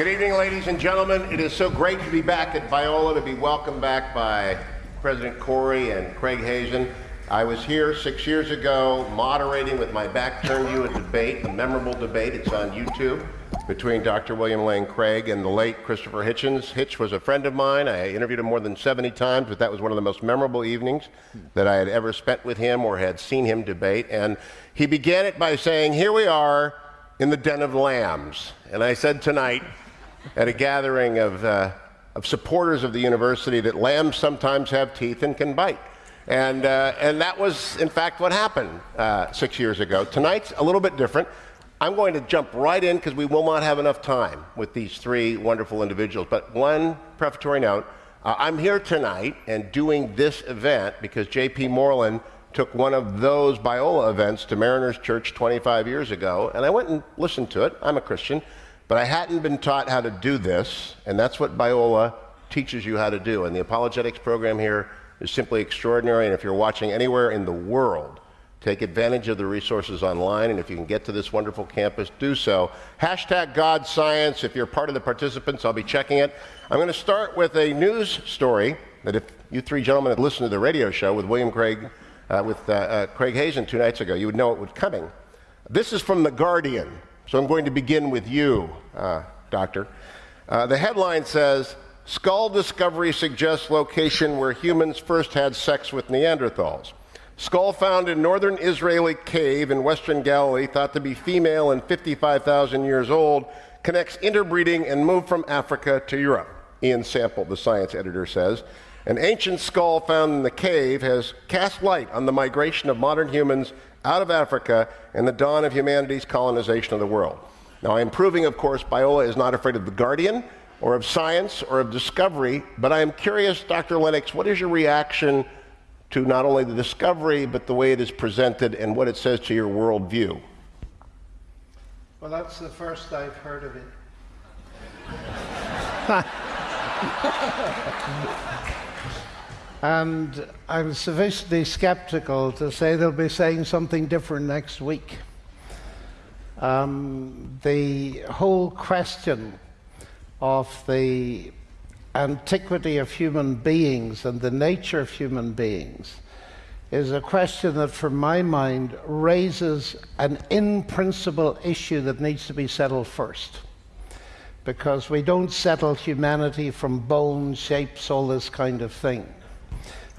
Good evening, ladies and gentlemen. It is so great to be back at Biola, to be welcomed back by President Corey and Craig Hazen. I was here six years ago moderating with my back turned to you a debate, a memorable debate. It's on YouTube between Dr. William Lane Craig and the late Christopher Hitchens. Hitch was a friend of mine. I interviewed him more than 70 times, but that was one of the most memorable evenings that I had ever spent with him or had seen him debate. And he began it by saying, Here we are in the den of lambs. And I said tonight at a gathering of, uh, of supporters of the university that lambs sometimes have teeth and can bite. And, uh, and that was, in fact, what happened uh, six years ago. Tonight's a little bit different. I'm going to jump right in because we will not have enough time with these three wonderful individuals. But one prefatory note uh, I'm here tonight and doing this event because J.P. Moreland took one of those Biola events to Mariners Church 25 years ago, and I went and listened to it. I'm a Christian, but I hadn't been taught how to do this, and that's what Biola teaches you how to do. And the apologetics program here is simply extraordinary. And if you're watching anywhere in the world, take advantage of the resources online. And if you can get to this wonderful campus, do so. Hashtag God Science. If you're part of the participants, I'll be checking it. I'm going to start with a news story that if you three gentlemen had listened to the radio show with William Craig, uh, with uh, uh, Craig Hazen two nights ago, you would know it was coming. This is from The Guardian. So I'm going to begin with you, uh, Doctor. Uh, the headline says, Skull discovery suggests location where humans first had sex with Neanderthals. Skull found in northern Israeli cave in western Galilee, thought to be female and 55,000 years old, connects interbreeding and moved from Africa to Europe. Ian Sample, the science editor, says. An ancient skull found in the cave has cast light on the migration of modern humans out of Africa and the dawn of humanity's colonization of the world. Now, I'm proving, of course, Biola is not afraid of the Guardian or of science or of discovery, but I am curious, Dr. Lennox, what is your reaction to not only the discovery, but the way it is presented and what it says to your worldview? Well, that's the first I've heard of it. and I'm sufficiently skeptical to say they'll be saying something different next week. Um, the whole question of the antiquity of human beings and the nature of human beings is a question that, for my mind, raises an in principle issue that needs to be settled first. Because we don't settle humanity from bones, shapes, all this kind of thing.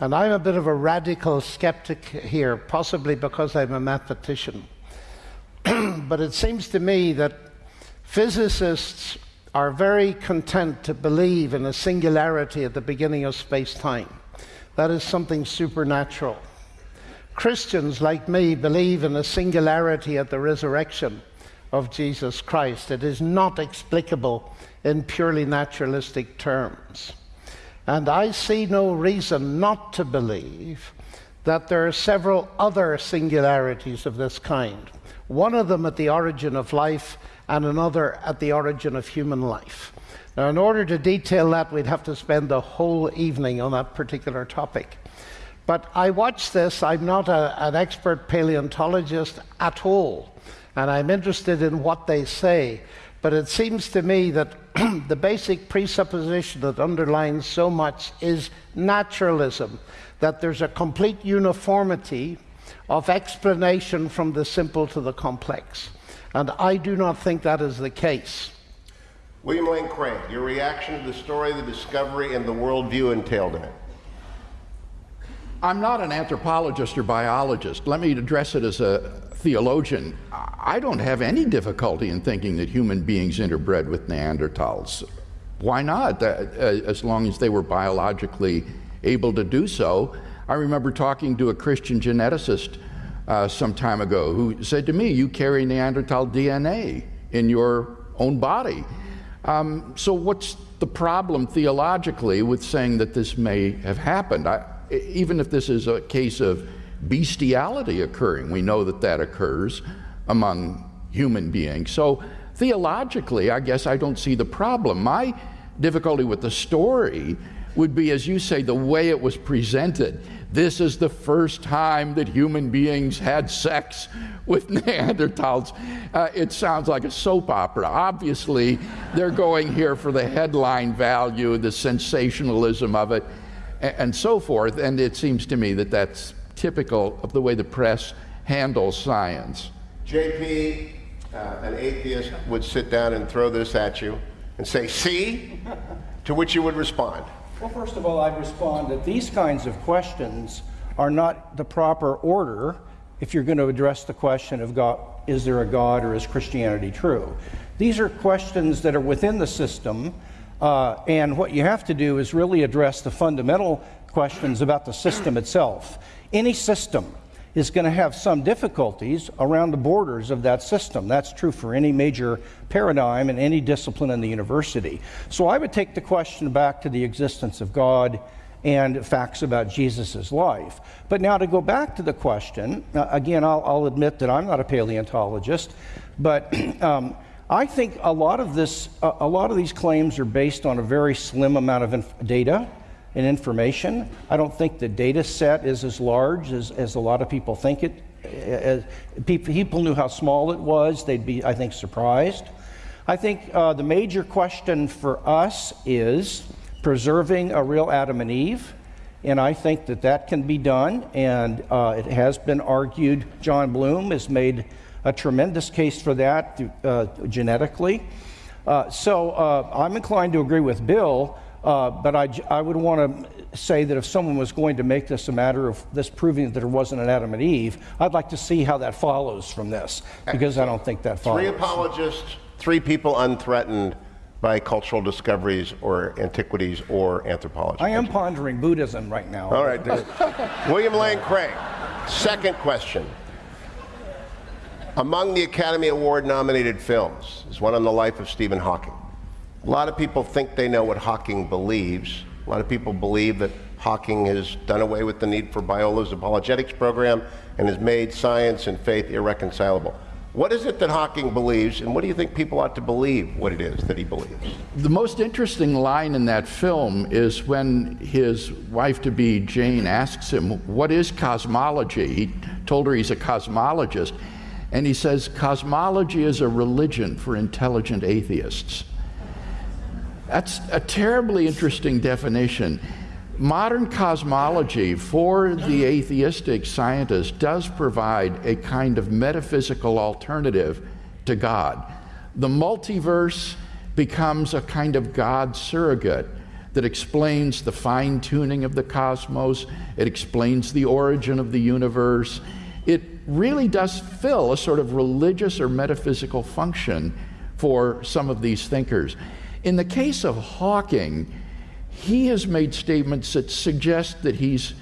And I'm a bit of a radical skeptic here, possibly because I'm a mathematician. but it seems to me that physicists are very content to believe in a singularity at the beginning of space time. That is something supernatural. Christians, like me, believe in a singularity at the resurrection of Jesus Christ. It is not explicable in purely naturalistic terms. And I see no reason not to believe that there are several other singularities of this kind. One of them at the origin of life, and another at the origin of human life. Now, in order to detail that, we'd have to spend the whole evening on that particular topic. But I watch this, I'm not a, an expert paleontologist at all, and I'm interested in what they say. But it seems to me that the basic presupposition that underlines so much is naturalism, that there's a complete uniformity of explanation from the simple to the complex. And I do not think that is the case. William Lane Craig, your reaction to the story, the discovery, and the worldview entailed in it. I'm not an anthropologist or biologist. Let me address it as a theologian. I don't have any difficulty in thinking that human beings interbred with Neanderthals. Why not? Uh, as long as they were biologically able to do so. I remember talking to a Christian geneticist uh, some time ago who said to me, You carry Neanderthal DNA in your own body. Um, so, what's the problem theologically with saying that this may have happened? I, even if this is a case of bestiality occurring, we know that that occurs among human beings. So, theologically, I guess I don't see the problem. My difficulty with the story would be, as you say, the way it was presented this is the first time that human beings had sex with Neanderthals. Uh, it sounds like a soap opera. Obviously, they're going here for the headline value, the sensationalism of it, and, and so forth. And it seems to me that that's typical of the way the press handles science. JP, uh, an atheist, would sit down and throw this at you and say, see? To which you would respond. Well, first of all, I'd respond that these kinds of questions are not the proper order if you're going to address the question of God, is there a God or is Christianity true? These are questions that are within the system, uh, and what you have to do is really address the fundamental questions about the system itself. Any system is going to have some difficulties around the borders of that system. That's true for any major paradigm and any discipline in the university. So I would take the question back to the existence of God and facts about Jesus' life. But now to go back to the question, uh, again, I'll, I'll, admit that I'm not a paleontologist, but um, I think a lot of this, uh, a lot of these claims are based on a very slim amount of data and information. I don't think the data set is as large as, as a lot of people think it. As people knew how small it was, they'd be, I think, surprised. I think uh, the major question for us is preserving a real Adam and Eve. And I think that that can be done, and uh, it has been argued. John Bloom has made a tremendous case for that uh, genetically. Uh, so uh, I'm inclined to agree with Bill uh, but I, I would want to say that if someone was going to make this a matter of this proving that there wasn't an Adam and Eve, I'd like to see how that follows from this, because I don't think that follows. Three apologists, three people unthreatened by cultural discoveries or antiquities or anthropology. I am pondering Buddhism right now. All right. William Lane Craig, second question. Among the Academy Award nominated films is one on the life of Stephen Hawking. A lot of people think they know what Hawking believes. A lot of people believe that Hawking has done away with the need for Biola's apologetics program and has made science and faith irreconcilable. What is it that Hawking believes, and what do you think people ought to believe what it is that he believes? The most interesting line in that film is when his wife to be, Jane, asks him, What is cosmology? He told her he's a cosmologist. And he says, Cosmology is a religion for intelligent atheists. That's a terribly interesting definition. Modern cosmology for the atheistic scientist does provide a kind of metaphysical alternative to God. The multiverse becomes a kind of God surrogate that explains the fine tuning of the cosmos, it explains the origin of the universe. It really does fill a sort of religious or metaphysical function for some of these thinkers. In the case of Hawking, he has made statements that suggest that he's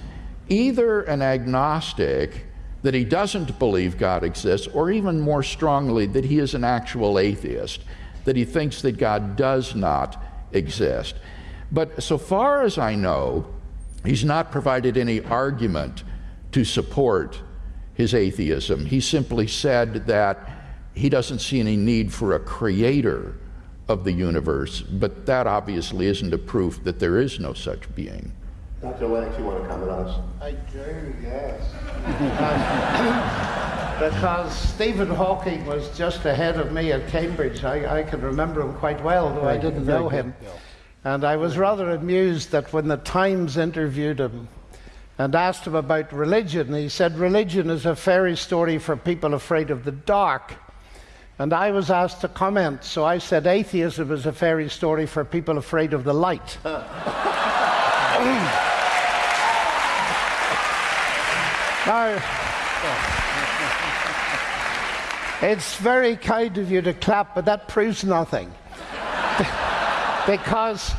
either an agnostic, that he doesn't believe God exists, or even more strongly, that he is an actual atheist, that he thinks that God does not exist. But so far as I know, he's not provided any argument to support his atheism. He simply said that he doesn't see any need for a creator of the universe, but that obviously isn't a proof that there is no such being. Dr. Lennox, you want to comment on this? I do, yes. because Stephen Hawking was just ahead of me at Cambridge. I, I can remember him quite well, though I didn't know him. And I was rather amused that when the Times interviewed him and asked him about religion, he said, Religion is a fairy story for people afraid of the dark. And I was asked to comment, so I said atheism is a fairy story for people afraid of the light. now, it's very kind of you to clap, but that proves nothing. because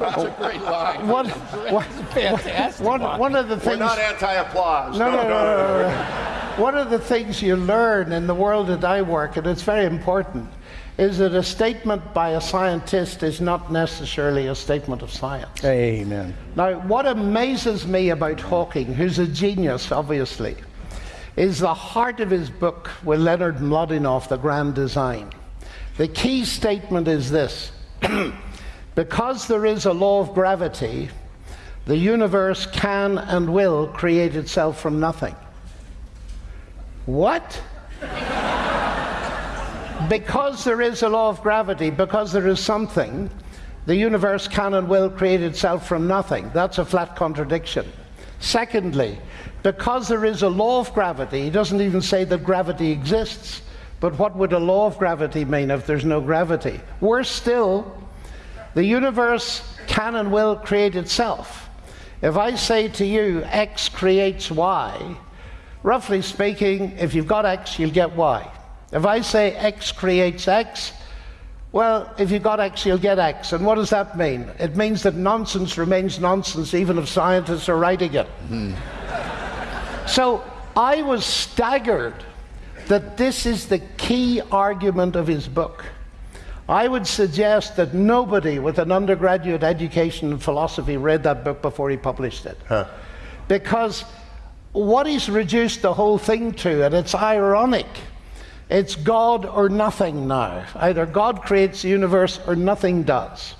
that's a great line. One, one, fantastic one, one of the things. We're not anti-applause. No, no, no, no, no. One of the things you learn in the world that I work, and it's very important, is that a statement by a scientist is not necessarily a statement of science. Amen. Now, what amazes me about Hawking, who's a genius, obviously, is the heart of his book with Leonard Mlodinow, The Grand Design. The key statement is this because there is a law of gravity, the universe can and will create itself from nothing. What? because there is a law of gravity, because there is something, the universe can and will create itself from nothing. That's a flat contradiction. Secondly, because there is a law of gravity, he doesn't even say that gravity exists. But what would a law of gravity mean if there's no gravity? Worse still, the universe can and will create itself. If I say to you, X creates Y, roughly speaking, if you've got X, you'll get Y. If I say X creates X, well, if you've got X, you'll get X. And what does that mean? It means that nonsense remains nonsense even if scientists are writing it. Mm. So I was staggered that this is the key argument of his book. I would suggest that nobody with an undergraduate education in philosophy read that book before he published it. Huh. Because what he's reduced the whole thing to, and it's ironic, it's God or nothing now. Either God creates the universe or nothing does.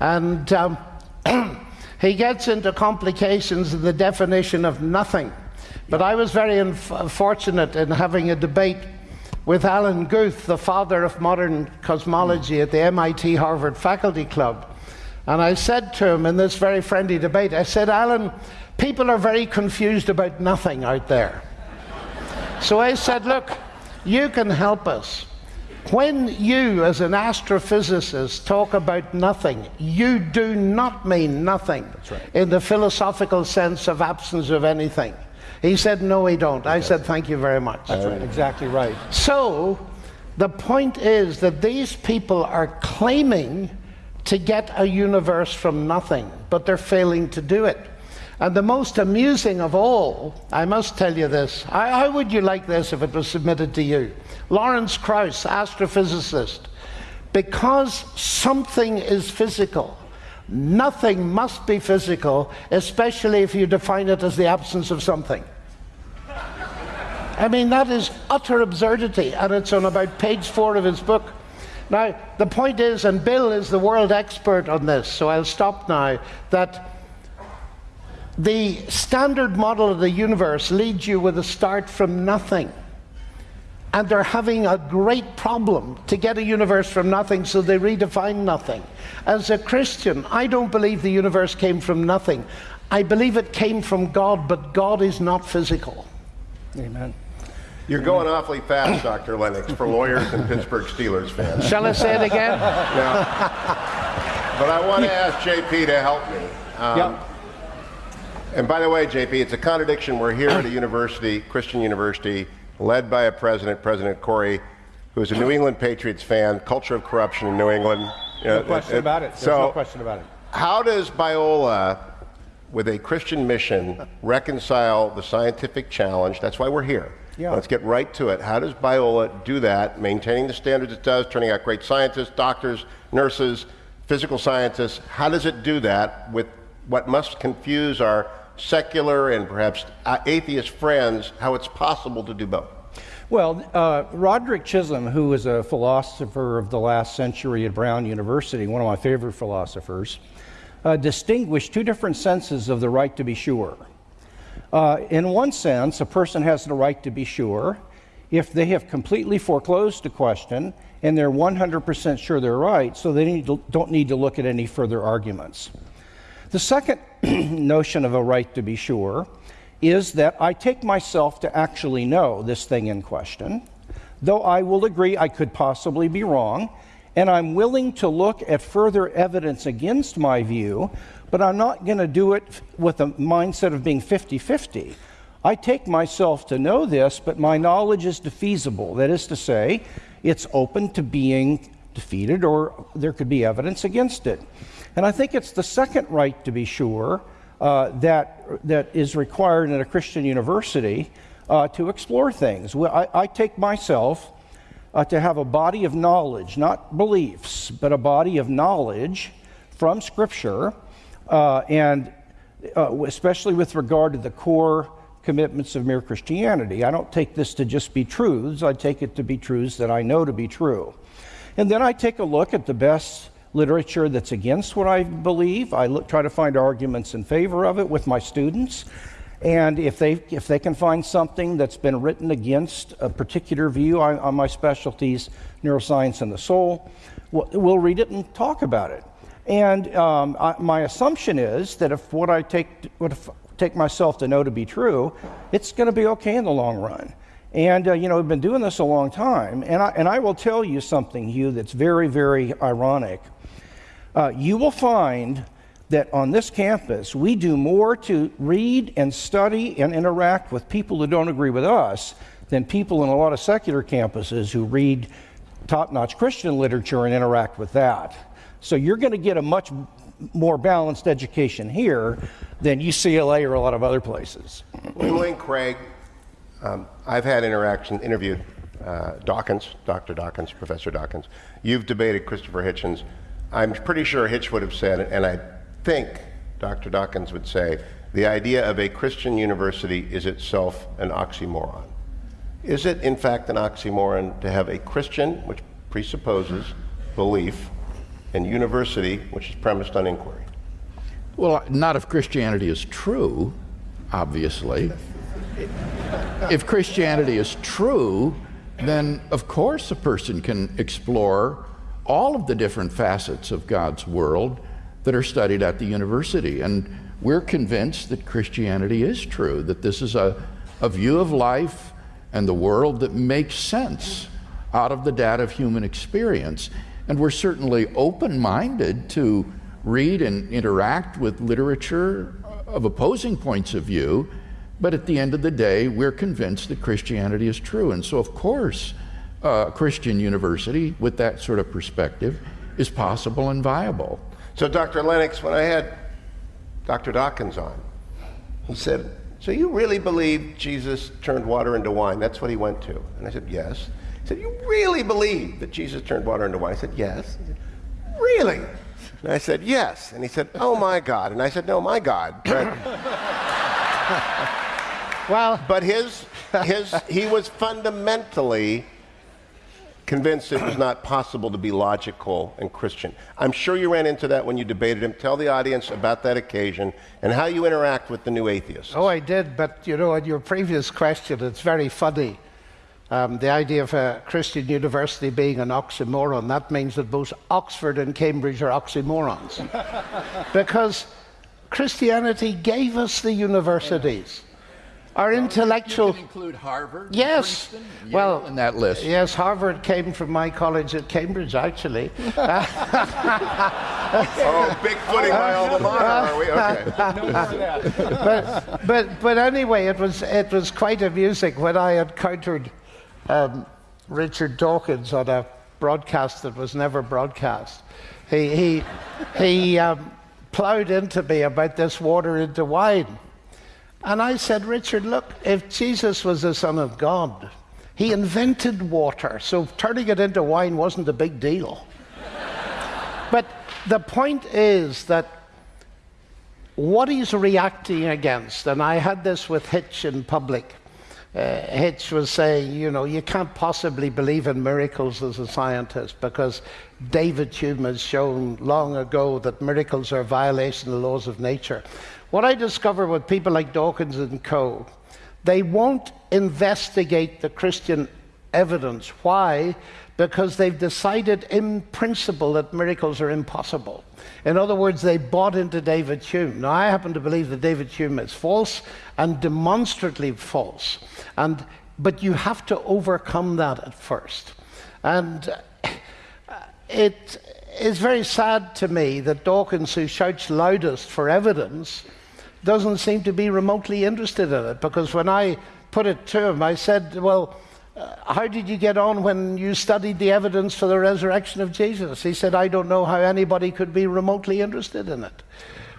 And um, he gets into complications in the definition of nothing. But I was very fortunate in having a debate with Alan Guth, the father of modern cosmology at the MIT Harvard Faculty Club. And I said to him in this very friendly debate, I said, Alan, people are very confused about nothing out there. so I said, look, you can help us. When you, as an astrophysicist, talk about nothing, you do not mean nothing right. in the philosophical sense of absence of anything. He said, No, we don't. I said, Thank you very much. That's right, exactly right. So, the point is that these people are claiming to get a universe from nothing, but they're failing to do it. And the most amusing of all, I must tell you this. How would you like this if it was submitted to you? Lawrence Krauss, astrophysicist. Because something is physical, nothing must be physical, especially if you define it as the absence of something. I mean, that is utter absurdity, and it's on about page four of his book. Now, the point is, and Bill is the world expert on this, so I'll stop now, that the standard model of the universe leads you with a start from nothing. And they're having a great problem to get a universe from nothing, so they redefine nothing. As a Christian, I don't believe the universe came from nothing. I believe it came from God, but God is not physical. Amen. You're going awfully fast, Dr. Lennox, for lawyers and Pittsburgh Steelers fans. Shall I say it again? no. But I want to ask JP to help me. Um, yep. And by the way, JP, it's a contradiction. We're here at a university, Christian university, led by a president, President Corey, who's a New England Patriots fan, culture of corruption in New England. No question it, about it. There's so, no question about it. How does Biola, with a Christian mission, reconcile the scientific challenge? That's why we're here. Yeah. Let's get right to it. How does Biola do that, maintaining the standards it does, turning out great scientists, doctors, nurses, physical scientists? How does it do that with what must confuse our secular and perhaps atheist friends how it's possible to do both? Well, uh, Roderick Chisholm, who was a philosopher of the last century at Brown University, one of my favorite philosophers, uh, distinguished two different senses of the right to be sure. Uh, in one sense, a person has the right to be sure if they have completely foreclosed a question and they're 100% sure they're right, so they need to, don't need to look at any further arguments. The second notion of a right to be sure is that I take myself to actually know this thing in question, though I will agree I could possibly be wrong, and I'm willing to look at further evidence against my view, but I'm not going to do it with a mindset of being 50 50. I take myself to know this, but my knowledge is defeasible. That is to say, it's open to being defeated, or there could be evidence against it. And I think it's the second right to be sure uh, that, that is required in a Christian university uh, to explore things. I, I take myself uh, to have a body of knowledge, not beliefs, but a body of knowledge from Scripture, uh, and uh, especially with regard to the core commitments of mere Christianity. I don't take this to just be truths, I take it to be truths that I know to be true. And then I take a look at the best literature that's against what I believe. I look, try to find arguments in favor of it with my students. And if they, if they can find something that's been written against a particular view on, on my specialties, neuroscience and the soul, we'll, we'll read it and talk about it. And um, I, my assumption is that if what I take, what if, take myself to know to be true, it's going to be okay in the long run. And, uh, you know, we've been doing this a long time. And I, and I will tell you something, Hugh, that's very, very ironic. Uh, you will find that on this campus, we do more to read and study and interact with people who don't agree with us than people in a lot of secular campuses who read top notch Christian literature and interact with that. So you're going to get a much more balanced education here than UCLA or a lot of other places. Lane Craig, um, I've had interaction, interviewed uh, Dawkins, Dr. Dawkins, Professor Dawkins. You've debated Christopher Hitchens. I'm pretty sure Hitch would have said, and I think Dr. Dawkins would say, the idea of a Christian university is itself an oxymoron. Is it, in fact, an oxymoron to have a Christian, which presupposes belief, and university, which is premised on inquiry? Well, not if Christianity is true, obviously. if Christianity is true, then of course a person can explore all of the different facets of God's world that are studied at the university. And we're convinced that Christianity is true, that this is a, a view of life and the world that makes sense out of the data of human experience. And we're certainly open minded to read and interact with literature of opposing points of view, but at the end of the day, we're convinced that Christianity is true. And so, of course, a Christian university with that sort of perspective is possible and viable. So, Dr. Lennox, when I had Dr. Dawkins on, he said, So you really believe Jesus turned water into wine? That's what he went to. And I said, Yes. He said, You really believe that Jesus turned water into wine? I said, Yes. Said, really? And I said, Yes. And he said, Oh my God. And I said, No, my God. Well, but his, his, he was fundamentally convinced it was not possible to be logical and Christian. I'm sure you ran into that when you debated him. Tell the audience about that occasion and how you interact with the new atheists. oh, I did, but you know, in your previous question, it's very funny. Um, the idea of a Christian university being an oxymoron, that means that both Oxford and Cambridge are oxymorons. because Christianity gave us the universities. Our intellectual. include Harvard, Yes. Princeton, Yale Well, in that list. Yes, Harvard came from my college at Cambridge, actually. Oh, big footing my alma mater, are we? Okay. but, but, but anyway, it was, it was quite amusing when I encountered um, Richard Dawkins on a broadcast that was never broadcast. He, he, he um, plowed into me about this water into wine. And I said, Richard, look, if Jesus was the Son of God, he invented water, so turning it into wine wasn't a big deal. but the point is that what he's reacting against, and I had this with Hitch in public. Uh, Hitch was saying, you know, you can't possibly believe in miracles as a scientist because David Hume has shown long ago that miracles are a violation of the laws of nature. What I discover with people like Dawkins and Co., they won't investigate the Christian evidence. Why? Because they've decided in principle that miracles are impossible. In other words, they bought into David Hume. Now, I happen to believe that David Hume is false and demonstrably false. And, but you have to overcome that at first. And uh, it is very sad to me that Dawkins, who shouts loudest for evidence, doesn't seem to be remotely interested in it. Because when I put it to him, I said, Well, uh, how did you get on when you studied the evidence for the resurrection of Jesus? He said, I don't know how anybody could be remotely interested in it.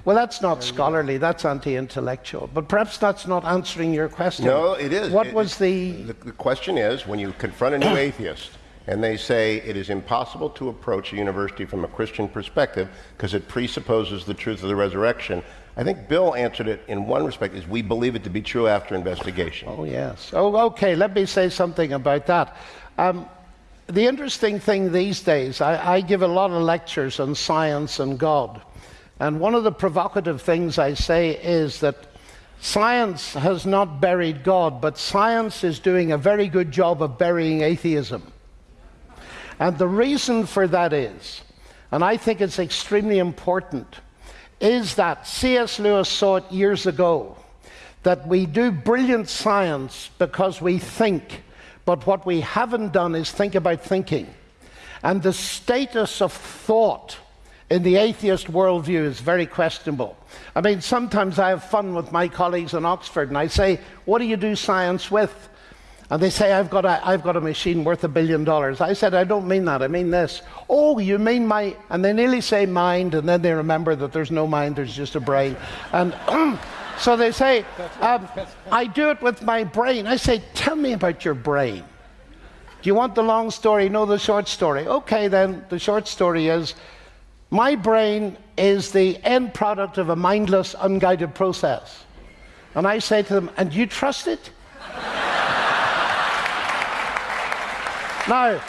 Well, that's not scholarly, that's anti intellectual. But perhaps that's not answering your question. No, it is. What It- was the. The, the question is when you confront a new atheist and they say it is impossible to approach a university from a Christian perspective because it presupposes the truth of the resurrection. I think Bill answered it in one respect is we believe it to be true after investigation. Oh, yes. Oh, okay, let me say something about that. Um, the interesting thing these days, I, I give a lot of lectures on science and God. And one of the provocative things I say is that science has not buried God, but science is doing a very good job of burying atheism. And the reason for that is, and I think it's extremely important, is that C.S. Lewis saw it years ago that we do brilliant science because we think, but what we haven't done is think about thinking. And the status of thought in the atheist worldview is very questionable. I mean, sometimes I have fun with my colleagues in Oxford and I say, What do you do science with? And they say, I've got, a, I've got a machine worth a billion dollars. I said, I don't mean that. I mean this. Oh, you mean my. And they nearly say mind, and then they remember that there's no mind, there's just a brain. And so they say, um, I do it with my brain. I say, Tell me about your brain. Do you want the long story? No, the short story. Okay, then, the short story is my brain is the end product of a mindless, unguided process. And I say to them, And you trust it? now,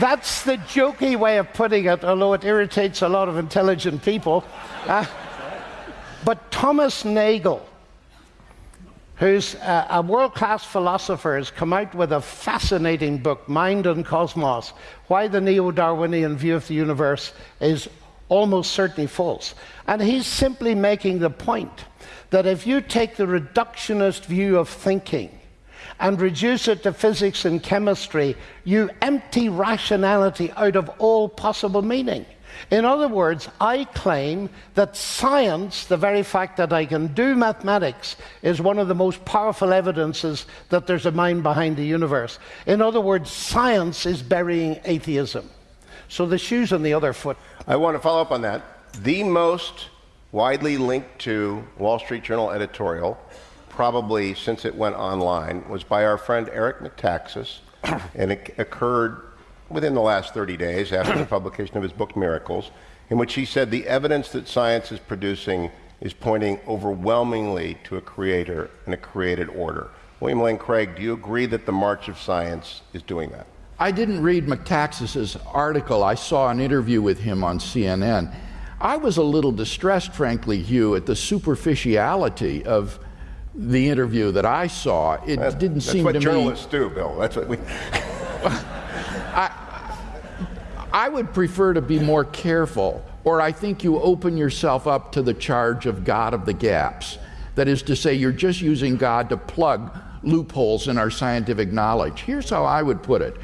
that's the jokey way of putting it, although it irritates a lot of intelligent people. Uh, but Thomas Nagel, who's uh, a, a world class philosopher, has come out with a fascinating book, Mind and Cosmos Why the Neo Darwinian View of the Universe is Almost Certainly False. And he's simply making the point that if you take the reductionist view of thinking, and reduce it to physics and chemistry, you empty rationality out of all possible meaning. In other words, I claim that science, the very fact that I can do mathematics, is one of the most powerful evidences that there's a mind behind the universe. In other words, science is burying atheism. So the shoe's on the other foot. I want to follow up on that. The most widely linked to Wall Street Journal editorial probably since it went online, was by our friend Eric Metaxas, and it occurred within the last 30 days after the publication of his book Miracles, in which he said the evidence that science is producing is pointing overwhelmingly to a creator and a created order. William Lane Craig, do you agree that the march of science is doing that? I didn't read Metaxas's article. I saw an interview with him on CNN. I was a little distressed, frankly, Hugh, at the superficiality of the interview that I saw, it didn't that's seem what to me. journalists do, Bill. That's what we. I would prefer to be more careful, or I think you open yourself up to the charge of God of the gaps. That is to say, you're just using God to plug loopholes in our scientific knowledge. Here's how I would put it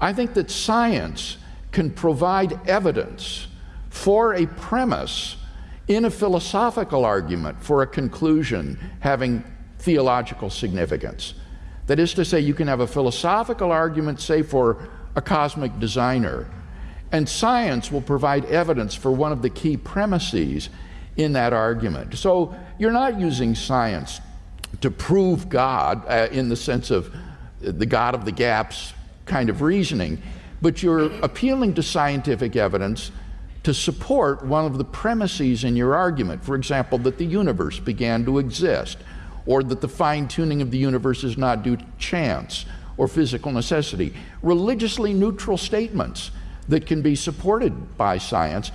I think that science can provide evidence for a premise in a philosophical argument for a conclusion having theological significance. That is to say, you can have a philosophical argument, say, for a cosmic designer, and science will provide evidence for one of the key premises in that argument. So you're not using science to prove God uh, in the sense of the God of the gaps kind of reasoning, but you're appealing to scientific evidence to support one of the premises in your argument. For example, that the universe began to exist, or that the fine tuning of the universe is not due to chance or physical necessity. Religiously neutral statements that can be supported by science.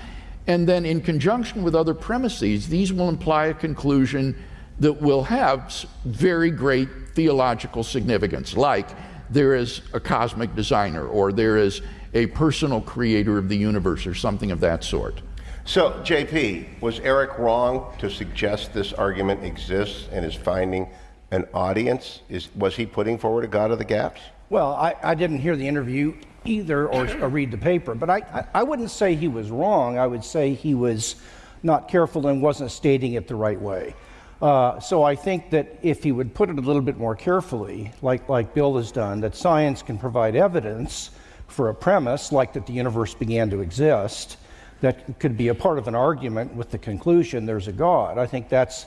And then, in conjunction with other premises, these will imply a conclusion that will have very great theological significance, like there is a cosmic designer, or there is a personal creator of the universe, or something of that sort. So, JP, was Eric wrong to suggest this argument exists and is finding an audience? Is, was he putting forward a God of the gaps? Well, I, I didn't hear the interview either or, or read the paper, but I, I, I wouldn't say he was wrong. I would say he was not careful and wasn't stating it the right way. Uh, so I think that if he would put it a little bit more carefully, like, like Bill has done, that science can provide evidence for a premise, like that the universe began to exist, that could be a part of an argument with the conclusion there's a God. I think that's,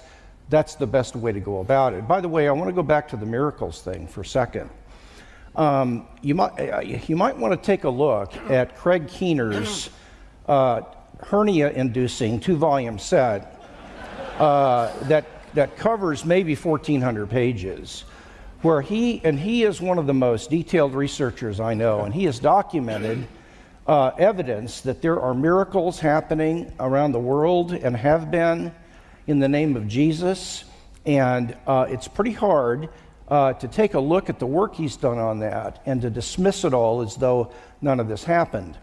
that's the best way to go about it. By the way, I want to go back to the miracles thing for a second. Um, you, might, uh, you might want to take a look at Craig Keener's uh, hernia inducing two volume set uh, that, that covers maybe 1,400 pages. where he, and he is one of the most detailed researchers I know, and he has documented uh, evidence that there are miracles happening around the world and have been in the name of Jesus. And uh, it's pretty hard uh, to take a look at the work he's done on that and to dismiss it all as though none of this happened.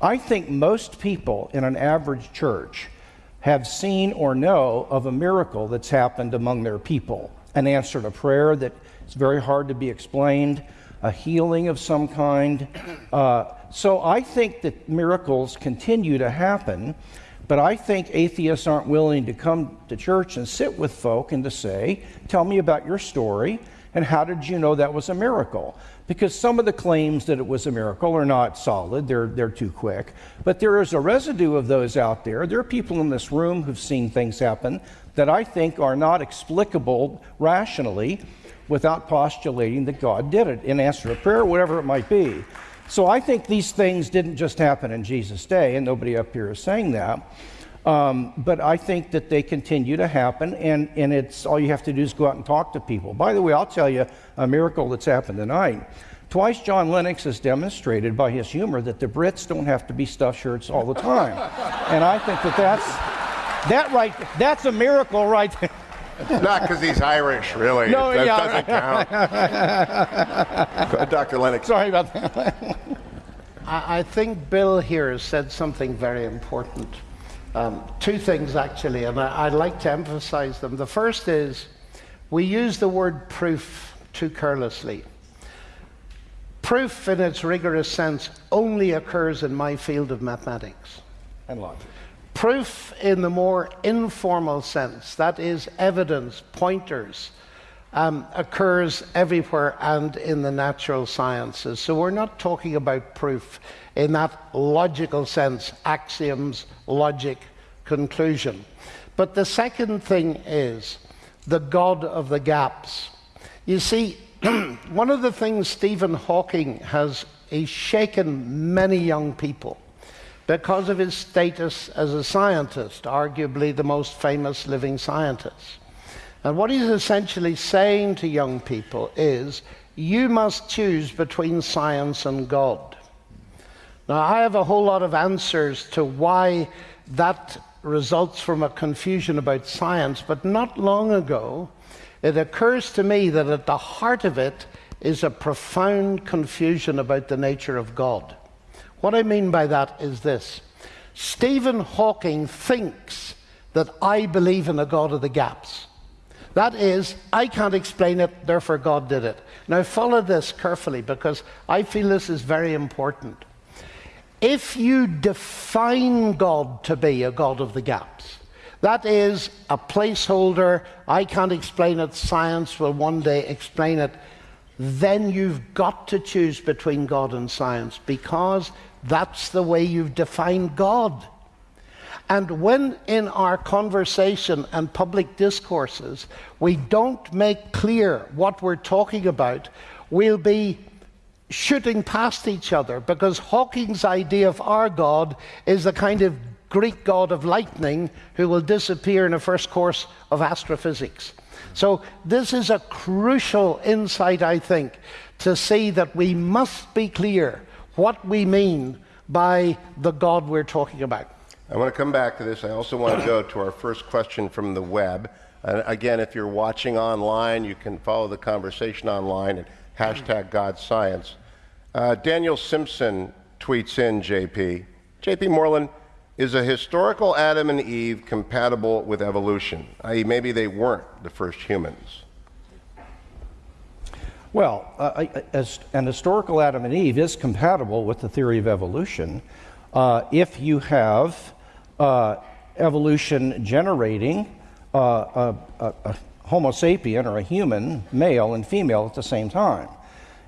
I think most people in an average church have seen or know of a miracle that's happened among their people an answer to prayer that is very hard to be explained, a healing of some kind. Uh, so I think that miracles continue to happen, but I think atheists aren't willing to come to church and sit with folk and to say, Tell me about your story and how did you know that was a miracle? Because some of the claims that it was a miracle are not solid, they're, they're too quick. But there is a residue of those out there. There are people in this room who've seen things happen that I think are not explicable rationally without postulating that God did it in answer to prayer, whatever it might be. So I think these things didn't just happen in Jesus' day, and nobody up here is saying that. Um, but I think that they continue to happen, and, and it's all you have to do is go out and talk to people. By the way, I'll tell you a miracle that's happened tonight. Twice John Lennox has demonstrated by his humor that the Brits don't have to be stuffed shirts all the time. and I think that that's, that right, that's a miracle right there. Not because he's Irish, really. No, that yeah. doesn't count. Dr. Lennox. Sorry about that. I, I think Bill here has said something very important. Um, two things, actually, and I, I'd like to emphasize them. The first is we use the word proof too carelessly. Proof, in its rigorous sense, only occurs in my field of mathematics. And logic. Proof, in the more informal sense, that is, evidence, pointers, um, occurs everywhere and in the natural sciences. So we're not talking about proof in that logical sense axioms, logic, conclusion. But the second thing is the God of the gaps. You see, one of the things Stephen Hawking has he's shaken many young people because of his status as a scientist, arguably the most famous living scientist. And what he's essentially saying to young people is you must choose between science and God. Now, I have a whole lot of answers to why that results from a confusion about science, but not long ago, it occurs to me that at the heart of it is a profound confusion about the nature of God. What I mean by that is this Stephen Hawking thinks that I believe in a God of the gaps. That is, I can't explain it, therefore God did it. Now, follow this carefully because I feel this is very important. If you define God to be a God of the gaps, that is a placeholder, I can't explain it, science will one day explain it, then you've got to choose between God and science because that's the way you've defined God. And when in our conversation and public discourses we don't make clear what we're talking about, we'll be shooting past each other because Hawking's idea of our God is the kind of Greek god of lightning who will disappear in a first course of astrophysics. So, this is a crucial insight, I think, to see that we must be clear what we mean by the God we're talking about. I want to come back to this. I also want to go to our first question from the web. And again, if you're watching online, you can follow the conversation online at hashtag God Science. Uh, Daniel Simpson tweets in, JP. JP Moreland, is a historical Adam and Eve compatible with evolution? I.e., maybe they weren't the first humans. Well, uh, as an historical Adam and Eve is compatible with the theory of evolution uh, if you have uh, evolution generating uh, a, a, a, Homo sapien or a human, male and female at the same time.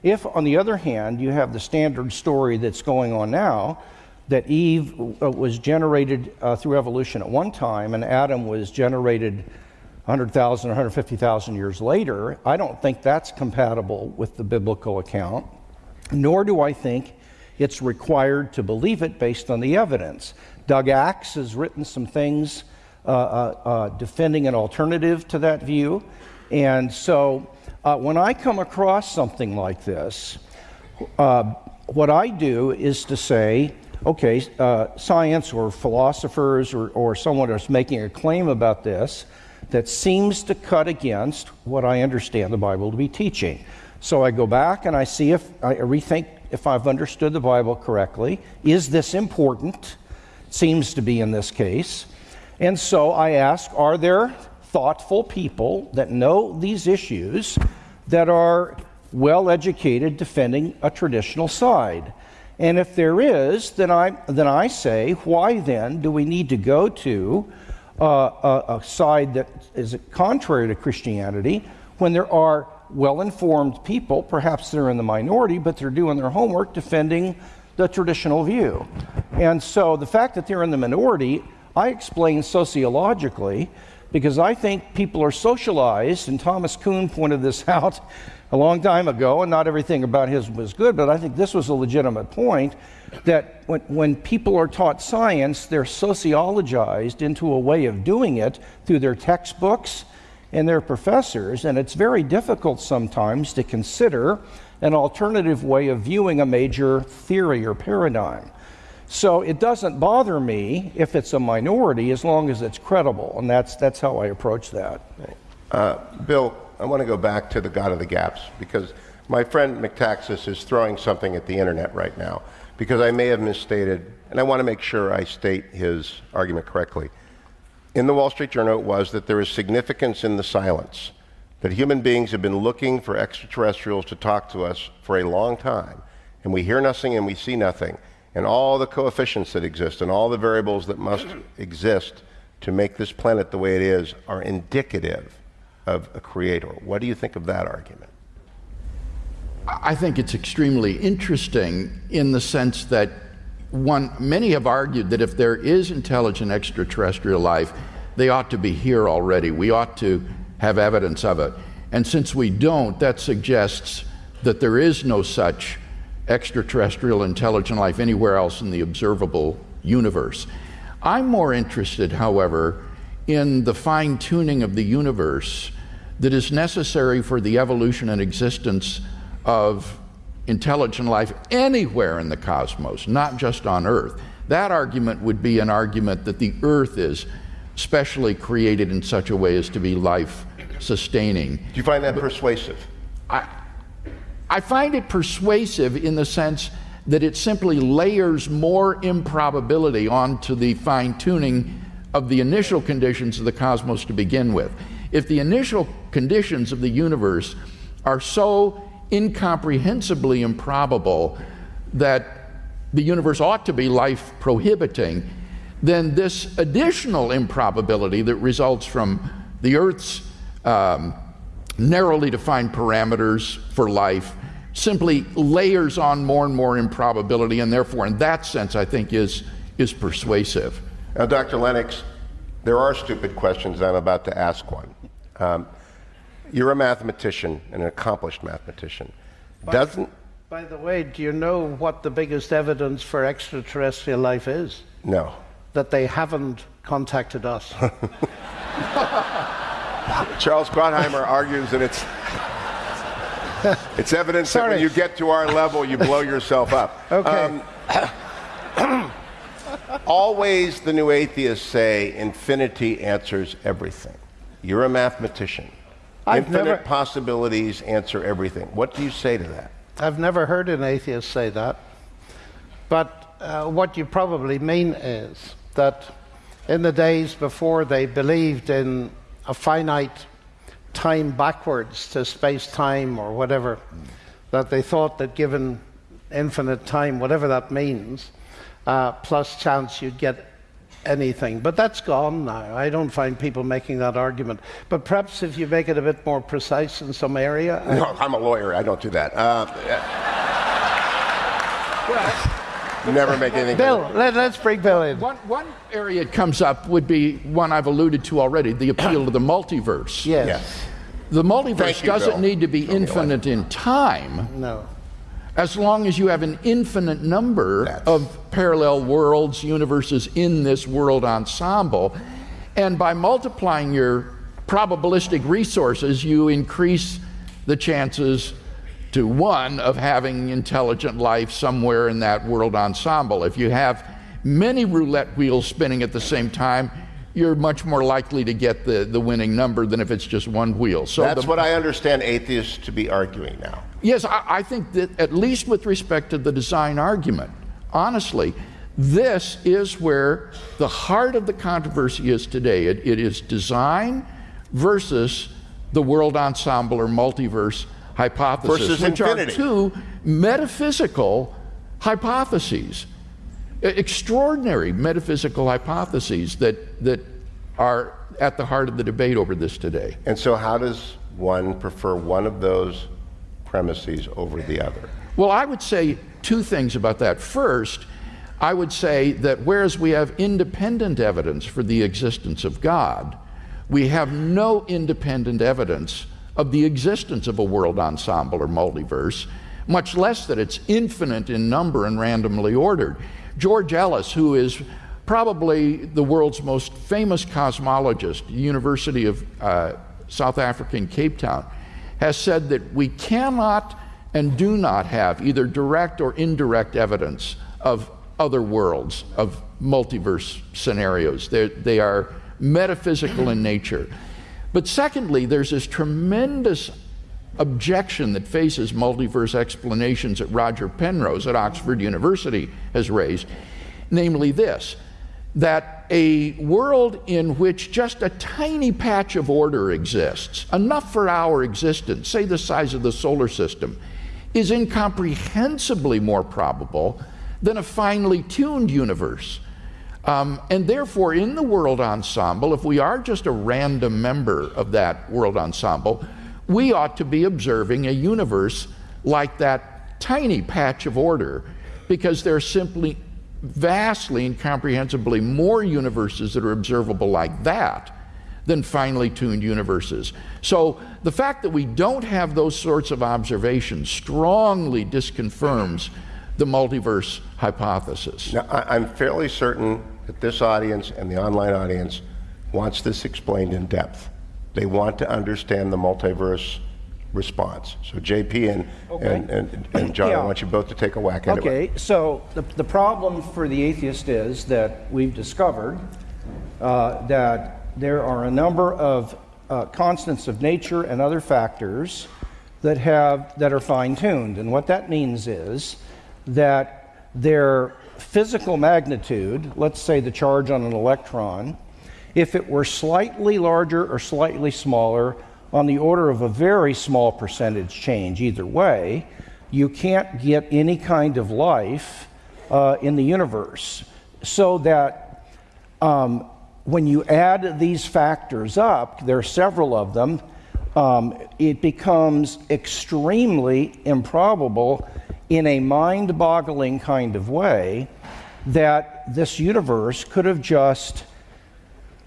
If, on the other hand, you have the standard story that's going on now, that Eve uh, was generated uh, through evolution at one time and Adam was generated 100,000 or 150,000 years later, I don't think that's compatible with the biblical account, nor do I think it's required to believe it based on the evidence. Doug Axe has written some things uh, uh, uh, defending an alternative to that view. And so uh, when I come across something like this, uh, what I do is to say, okay, uh, science or philosophers or, or someone is making a claim about this that seems to cut against what I understand the Bible to be teaching. So I go back and I see if I rethink if I've understood the Bible correctly. Is this important? Seems to be in this case. And so I ask Are there thoughtful people that know these issues that are well educated defending a traditional side? And if there is, then I, then I say, why then do we need to go to uh, a, a side that is contrary to Christianity when there are well informed people, perhaps they're in the minority, but they're doing their homework defending the traditional view. And so the fact that they're in the minority, I explain sociologically because I think people are socialized, and Thomas Kuhn pointed this out a long time ago, and not everything about his was good, but I think this was a legitimate point that when, when people are taught science, they're sociologized into a way of doing it through their textbooks and their professors, and it's very difficult sometimes to consider an alternative way of viewing a major theory or paradigm. So it doesn't bother me if it's a minority as long as it's credible, and that's, that's how I approach that. Uh, Bill, I want to go back to the God of the Gaps because my friend Metaxas is throwing something at the internet right now because I may have misstated, and I want to make sure I state his argument correctly in the Wall Street Journal it was that there is significance in the silence, that human beings have been looking for extraterrestrials to talk to us for a long time, and we hear nothing and we see nothing, and all the coefficients that exist and all the variables that must exist to make this planet the way it is are indicative of a creator. What do you think of that argument? I think it's extremely interesting in the sense that one, many have argued that if there is intelligent extraterrestrial life, they ought to be here already. We ought to have evidence of it. And since we don't, that suggests that there is no such extraterrestrial intelligent life anywhere else in the observable universe. I'm more interested, however, in the fine tuning of the universe that is necessary for the evolution and existence of intelligent life anywhere in the cosmos, not just on Earth. That argument would be an argument that the Earth is specially created in such a way as to be life sustaining. Do you find that but persuasive? I, I find it persuasive in the sense that it simply layers more improbability onto the fine tuning of the initial conditions of the cosmos to begin with. If the initial conditions of the universe are so incomprehensibly improbable that the universe ought to be life prohibiting, then this additional improbability that results from the Earth's um, narrowly defined parameters for life simply layers on more and more improbability, and therefore, in that sense, I think is, is persuasive. Now, Dr. Lennox, there are stupid questions. I'm about to ask one. Um, you're a mathematician, an accomplished mathematician. By, Doesn't. By the way, do you know what the biggest evidence for extraterrestrial life is? No. That they haven't contacted us. Charles Krauthammer argues that it's it's evidence Sorry. that when you get to our level, you blow yourself up. Okay. Um, always the new atheists say infinity answers everything. You're a mathematician. I've Infinite never, possibilities answer everything. What do you say to that? I've never heard an atheist say that. But uh, what you probably mean is that in the days before they believed in a finite time backwards to space time or whatever, that they thought that given infinite time, whatever that means, uh, plus chance you'd get anything. But that's gone now. I don't find people making that argument. But perhaps if you make it a bit more precise in some area. No, I'm a lawyer. I don't do that. Uh, well, never make anything. Bill, let, us bring Bill in. One, one area it comes up would be one I've alluded to already the appeal to the multiverse. Yes. yes. The multiverse you, doesn't Bill. need to be infinite in time. No as long as you have an infinite number That's... of parallel worlds, universes in this world ensemble. And by multiplying your probabilistic resources, you increase the chances to one of having intelligent life somewhere in that world ensemble. If you have many roulette wheels spinning at the same time, you're much more likely to get the, the winning number than if it's just one wheel. So That's the- what I understand atheists to be arguing now. Yes, I, I think that at least with respect to the design argument, honestly, this is where the heart of the controversy is today. It, it is design versus the world ensemble or multiverse hypothesis, Versus which infinity. are two metaphysical hypotheses, extraordinary metaphysical hypotheses that, that are at the heart of the debate over this today. And so, how does one prefer one of those premises over the other? Well, I would say two things about that. First, I would say that whereas we have independent evidence for the existence of God, we have no independent evidence of the existence of a world ensemble or multiverse, much less that it's infinite in number and randomly ordered. George Ellis, who is probably the world's most famous cosmologist, University of uh, South Africa in Cape Town, has said that we cannot and do not have either direct or indirect evidence of other worlds, of multiverse scenarios. They're, they are metaphysical in nature. But secondly, there's this tremendous objection that faces multiverse explanations that Roger Penrose at Oxford University has raised, namely this that a world in which just a tiny patch of order exists, enough for our existence, say the size of the solar system, is incomprehensibly more probable than a finely tuned universe. Um, and therefore, in the world ensemble, if we are just a random member of that world ensemble, we ought to be observing a universe like that tiny patch of order because there simply vastly incomprehensibly more universes that are observable like that than finely tuned universes. So the fact that we don't have those sorts of observations strongly disconfirms the multiverse hypothesis. Now, I, I'm fairly certain that this audience and the online audience wants this explained in depth. They want to understand the multiverse response. So, JP and, Okay. and, and, and John, I want you both to take a whack at it. Okay, so the, the problem for the atheist is that we've discovered uh, that there are a number of uh, constants of nature and other factors that have that are fine-tuned, and what that means is that their physical magnitude, let's say the charge on an electron, if it were slightly larger or slightly smaller, on the order of a very small percentage change either way, you can't get any kind of life uh, in the universe. So that um, when you add these factors up, there are several of them, um, it becomes extremely improbable in a mind boggling kind of way that this universe could have just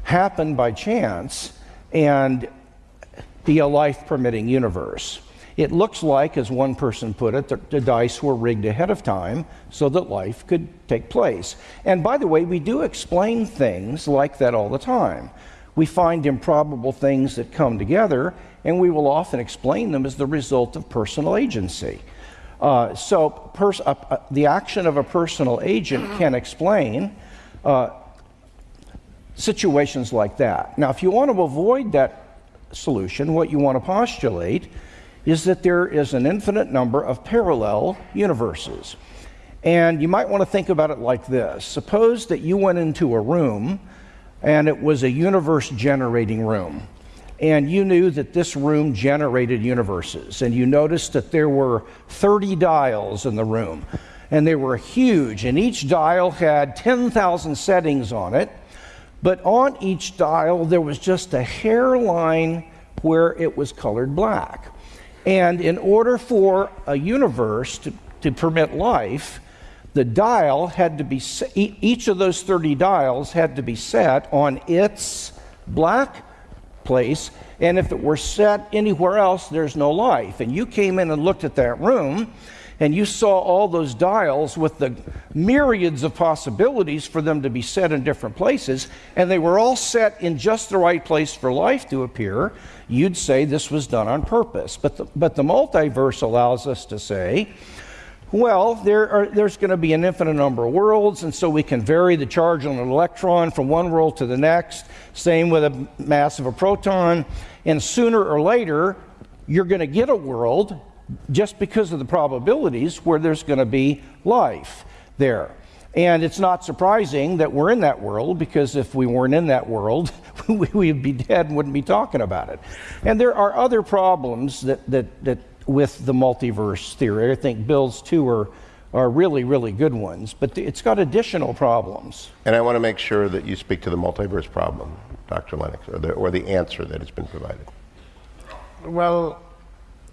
happened by chance and be a life permitting universe. It looks like, as one person put it, that the dice were rigged ahead of time so that life could take place. And by the way, we do explain things like that all the time. We find improbable things that come together, and we will often explain them as the result of personal agency. Uh, so, pers- uh, the action of a personal agent can explain uh, situations like that. Now, if you want to avoid that solution, what you want to postulate is that there is an infinite number of parallel universes. And you might want to think about it like this Suppose that you went into a room and it was a universe generating room. And you knew that this room generated universes. And you noticed that there were 30 dials in the room. And they were huge. And each dial had 10,000 settings on it. But on each dial, there was just a hairline where it was colored black. And in order for a universe to, to permit life, the dial had to be, each of those 30 dials had to be set on its black place. And if it were set anywhere else, there's no life. And you came in and looked at that room, and you saw all those dials with the myriads of possibilities for them to be set in different places, and they were all set in just the right place for life to appear, you'd say this was done on purpose. But the, but the multiverse allows us to say, well, there are, there's going to be an infinite number of worlds, and so we can vary the charge on an electron from one world to the next. Same with a mass of a proton. And sooner or later, you're going to get a world just because of the probabilities where there's going to be life there. And it's not surprising that we're in that world because if we weren't in that world, we'd be dead and wouldn't be talking about it. And there are other problems that, that, that with the multiverse theory. I think Bill's two are, are really, really good ones, but it's got additional problems. And I want to make sure that you speak to the multiverse problem, Dr. Lennox, or the, or the answer that has been provided. Well,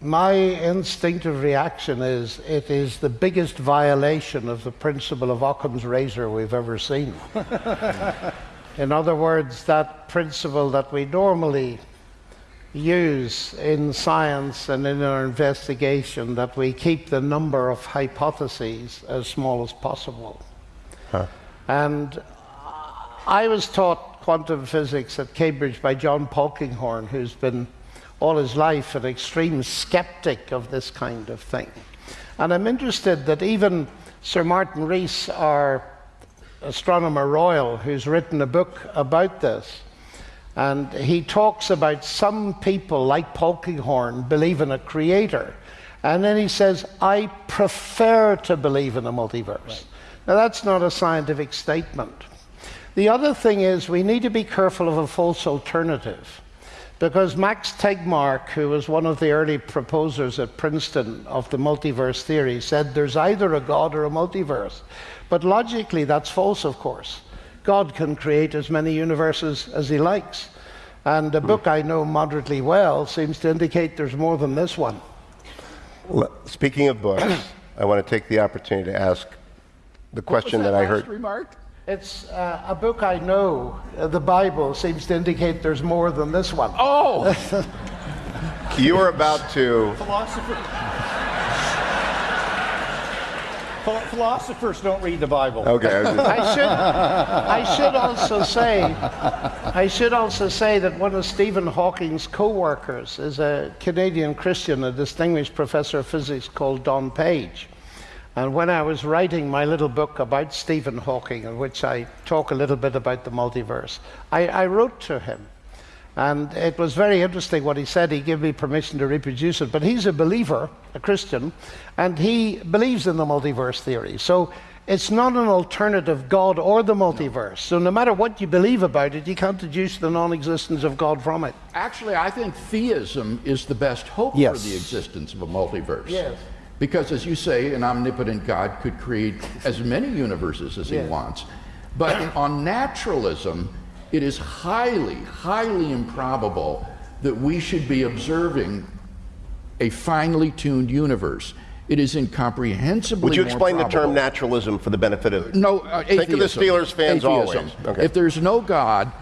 my instinctive reaction is it is the biggest violation of the principle of Occam's razor we've ever seen. in other words, that principle that we normally use in science and in our investigation that we keep the number of hypotheses as small as possible. Huh. And I was taught quantum physics at Cambridge by John Polkinghorne, who's been all his life an extreme skeptic of this kind of thing. And I'm interested that even Sir Martin Rees, our astronomer royal, who's written a book about this, and he talks about some people, like Polkinghorne, believe in a creator. And then he says, I prefer to believe in a multiverse. Right. Now, that's not a scientific statement. The other thing is, we need to be careful of a false alternative. Because Max Tegmark, who was one of the early proposers at Princeton of the multiverse theory, said there's either a God or a multiverse. But logically, that's false, of course. God can create as many universes as he likes. And a book I know moderately well seems to indicate there's more than this one. Speaking of books, I want to take the opportunity to ask the question that, that I heard. Remark? It's uh, a book I know. Uh, the Bible seems to indicate there's more than this one. Oh! you are about to. Philosopher. Philosophers don't read the Bible. Okay. I should, I should also say, I should also say that one of Stephen Hawking's co-workers is a Canadian Christian, a distinguished professor of physics called Don Page. And when I was writing my little book about Stephen Hawking, in which I talk a little bit about the multiverse, I, I wrote to him and it was very interesting what he said. He gave me permission to reproduce it. But he's a believer, a Christian, and he believes in the multiverse theory. So it's not an alternative God or the multiverse. So no matter what you believe about it, you can't deduce the non existence of God from it. Actually, I think theism is the best hope yes. for the existence of a multiverse. Yes. Because, as you say, an omnipotent God could create as many universes as yes. he wants. But on naturalism, it is highly, highly improbable that we should be observing a finely tuned universe. It is incomprehensibly. Would you explain the term naturalism for the benefit of? No, uh, think of the Steelers fans atheism. always. Okay. If there's no God,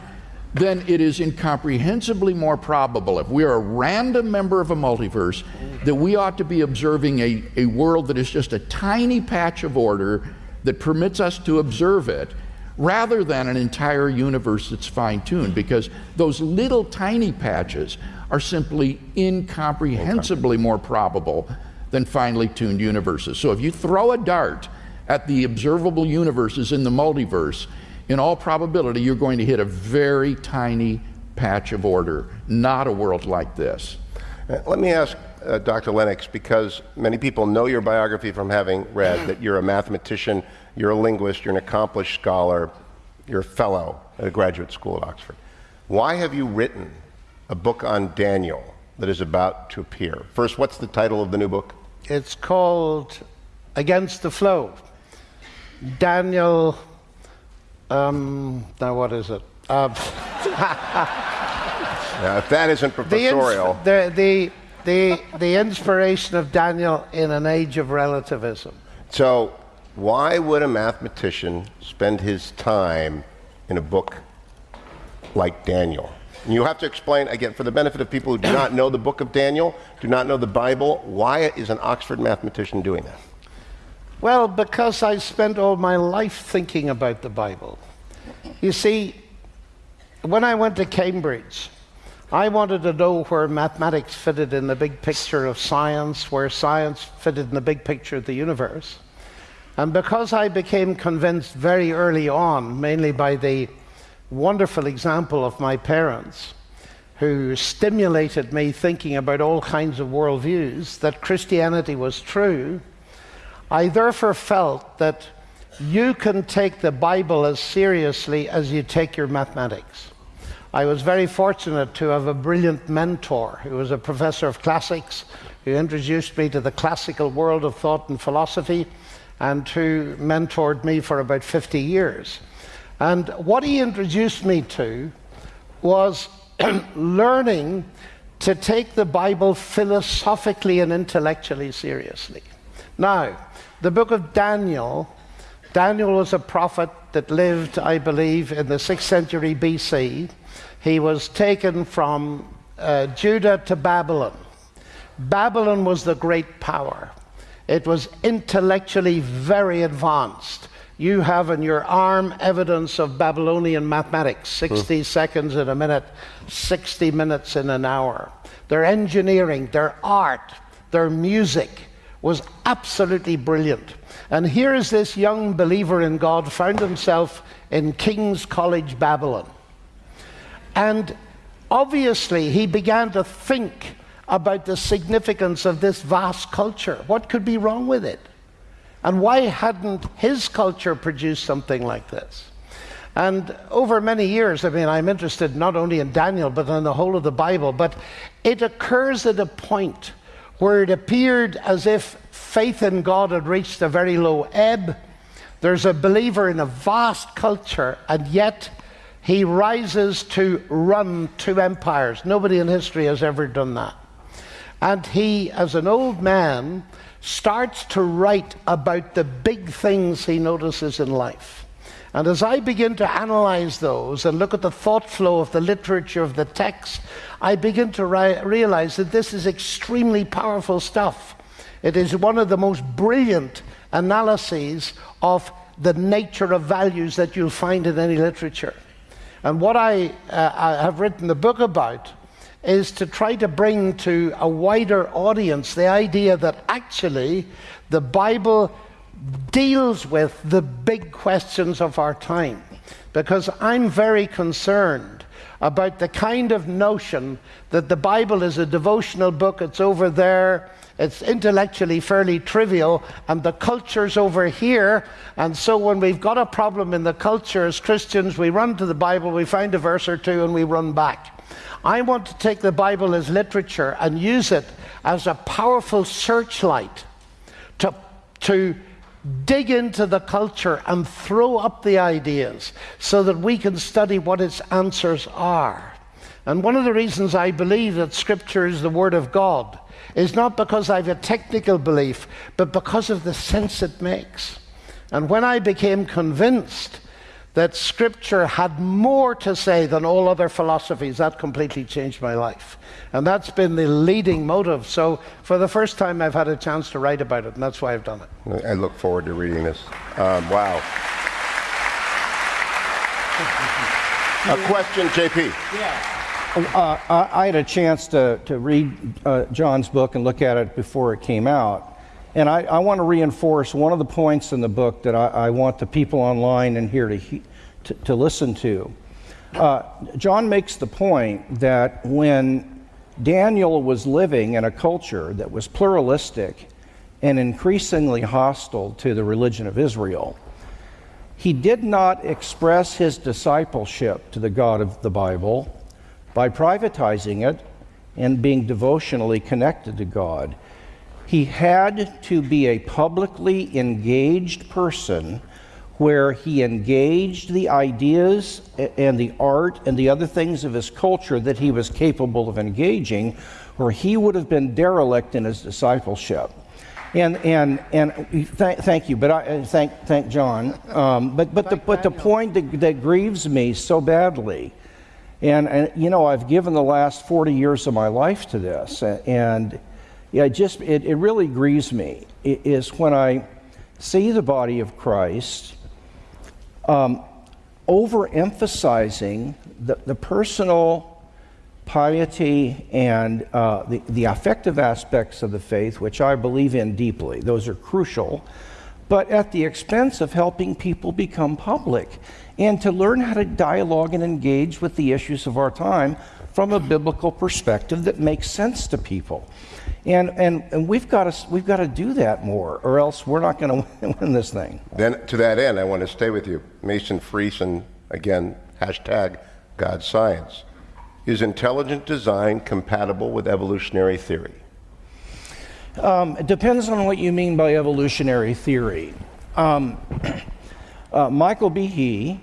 then it is incomprehensibly more probable, if we are a random member of a multiverse, that we ought to be observing a, a world that is just a tiny patch of order that permits us to observe it rather than an entire universe that's fine tuned, because those little tiny patches are simply incomprehensibly more probable than finely tuned universes. So if you throw a dart at the observable universes in the multiverse, in all probability, you're going to hit a very tiny patch of order, not a world like this. Uh, let me ask uh, Dr. Lennox, because many people know your biography from having read that you're a mathematician you're a linguist, you're an accomplished scholar, you're a fellow at a graduate school at Oxford. Why have you written a book on Daniel that is about to appear? First, what's the title of the new book? It's called Against the Flow. Daniel, um, now what is it? Uh, now, if that isn't professorial. The, the, the, the inspiration of Daniel in an age of relativism. So, why would a mathematician spend his time in a book like Daniel? And you have to explain, again, for the benefit of people who do not know the book of Daniel, do not know the Bible, why is an Oxford mathematician doing that? Well, because I spent all my life thinking about the Bible. You see, when I went to Cambridge, I wanted to know where mathematics fitted in the big picture of science, where science fitted in the big picture of the universe. And because I became convinced very early on, mainly by the wonderful example of my parents, who stimulated me thinking about all kinds of worldviews, that Christianity was true, I therefore felt that you can take the Bible as seriously as you take your mathematics. I was very fortunate to have a brilliant mentor who was a professor of classics, who introduced me to the classical world of thought and philosophy, and who mentored me for about 50 years. And what he introduced me to was learning to take the Bible philosophically and intellectually seriously. Now, the book of Daniel, Daniel was a prophet that lived, I believe, in the 6th century BC. He was taken from uh, Judah to Babylon. Babylon was the great power. It was intellectually very advanced. You have in your arm evidence of Babylonian mathematics 60 seconds in a minute, 60 minutes in an hour. Their engineering, their art, their music was absolutely brilliant. And here is this young believer in God found himself in King's College, Babylon. And obviously, he began to think about the significance of this vast culture. What could be wrong with it? And why hadn't his culture produced something like this? And over many years, I mean, I'm interested not only in Daniel, but in the whole of the Bible, but it occurs at a point where it appeared as if faith in God had reached a very low ebb. There's a believer in a vast culture, and yet he rises to run two empires. Nobody in history has ever done that. And he, as an old man, starts to write about the big things he notices in life. And as I begin to analyze those and look at the thought flow of the literature of the text, I begin to realize that this is extremely powerful stuff. It is one of the most brilliant analyses of the nature of values that you'll find in any literature. And what I, uh, I have written the book about is to try to bring to a wider audience the idea that actually the Bible deals with the big questions of our time. Because I'm very concerned about the kind of notion that the Bible is a devotional book, it's over there, it's intellectually fairly trivial, and the culture's over here. And so when we've got a problem in the culture as Christians, we run to the Bible, we find a verse or two, and we run back. I want to take the Bible as literature and use it as a powerful searchlight to, to dig into the culture and throw up the ideas so that we can study what its answers are. And one of the reasons I believe that Scripture is the Word of God is not because I have a technical belief, but because of the sense it makes. And when I became convinced that Scripture had more to say than all other philosophies, that completely changed my life. And that's been the leading motive. So, for the first time, I've had a chance to write about it, and that's why I've done it. I look forward to reading this. Um, wow. A question, JP. Uh, I, I had a chance to, to read uh, John's book and look at it before it came out. And I, I want to reinforce one of the points in the book that I, I want the people online and here to, to, to, listen to. Uh, John makes the point that when Daniel was living in a culture that was pluralistic and increasingly hostile to the religion of Israel, he did not express his discipleship to the God of the Bible by privatizing it and being devotionally connected to God. He had to be a publicly engaged person where he engaged the ideas and the art and the other things of his culture that he was capable of engaging, where he would have been derelict in his discipleship. And and and th- thank you, but I thank thank John. Um, but but the but the point that, that grieves me so badly And, and you know, I've given the last 40 years of my life to this, and yeah, it just it, it really grieves me. Is when I see the body of Christ um, overemphasizing the, the personal piety and uh, the, the affective aspects of the faith, which I believe in deeply. Those are crucial, but at the expense of helping people become public and to learn how to dialogue and engage with the issues of our time from a biblical perspective that makes sense to people. And, and, and we've got to we've got to do that more, or else we're not going to win this thing. Then, to that end, I want to stay with you. Mason Friesen, again, hashtag God Science. Is intelligent design compatible with evolutionary theory? Um, it depends on what you mean by evolutionary theory. Um, uh, Michael Behe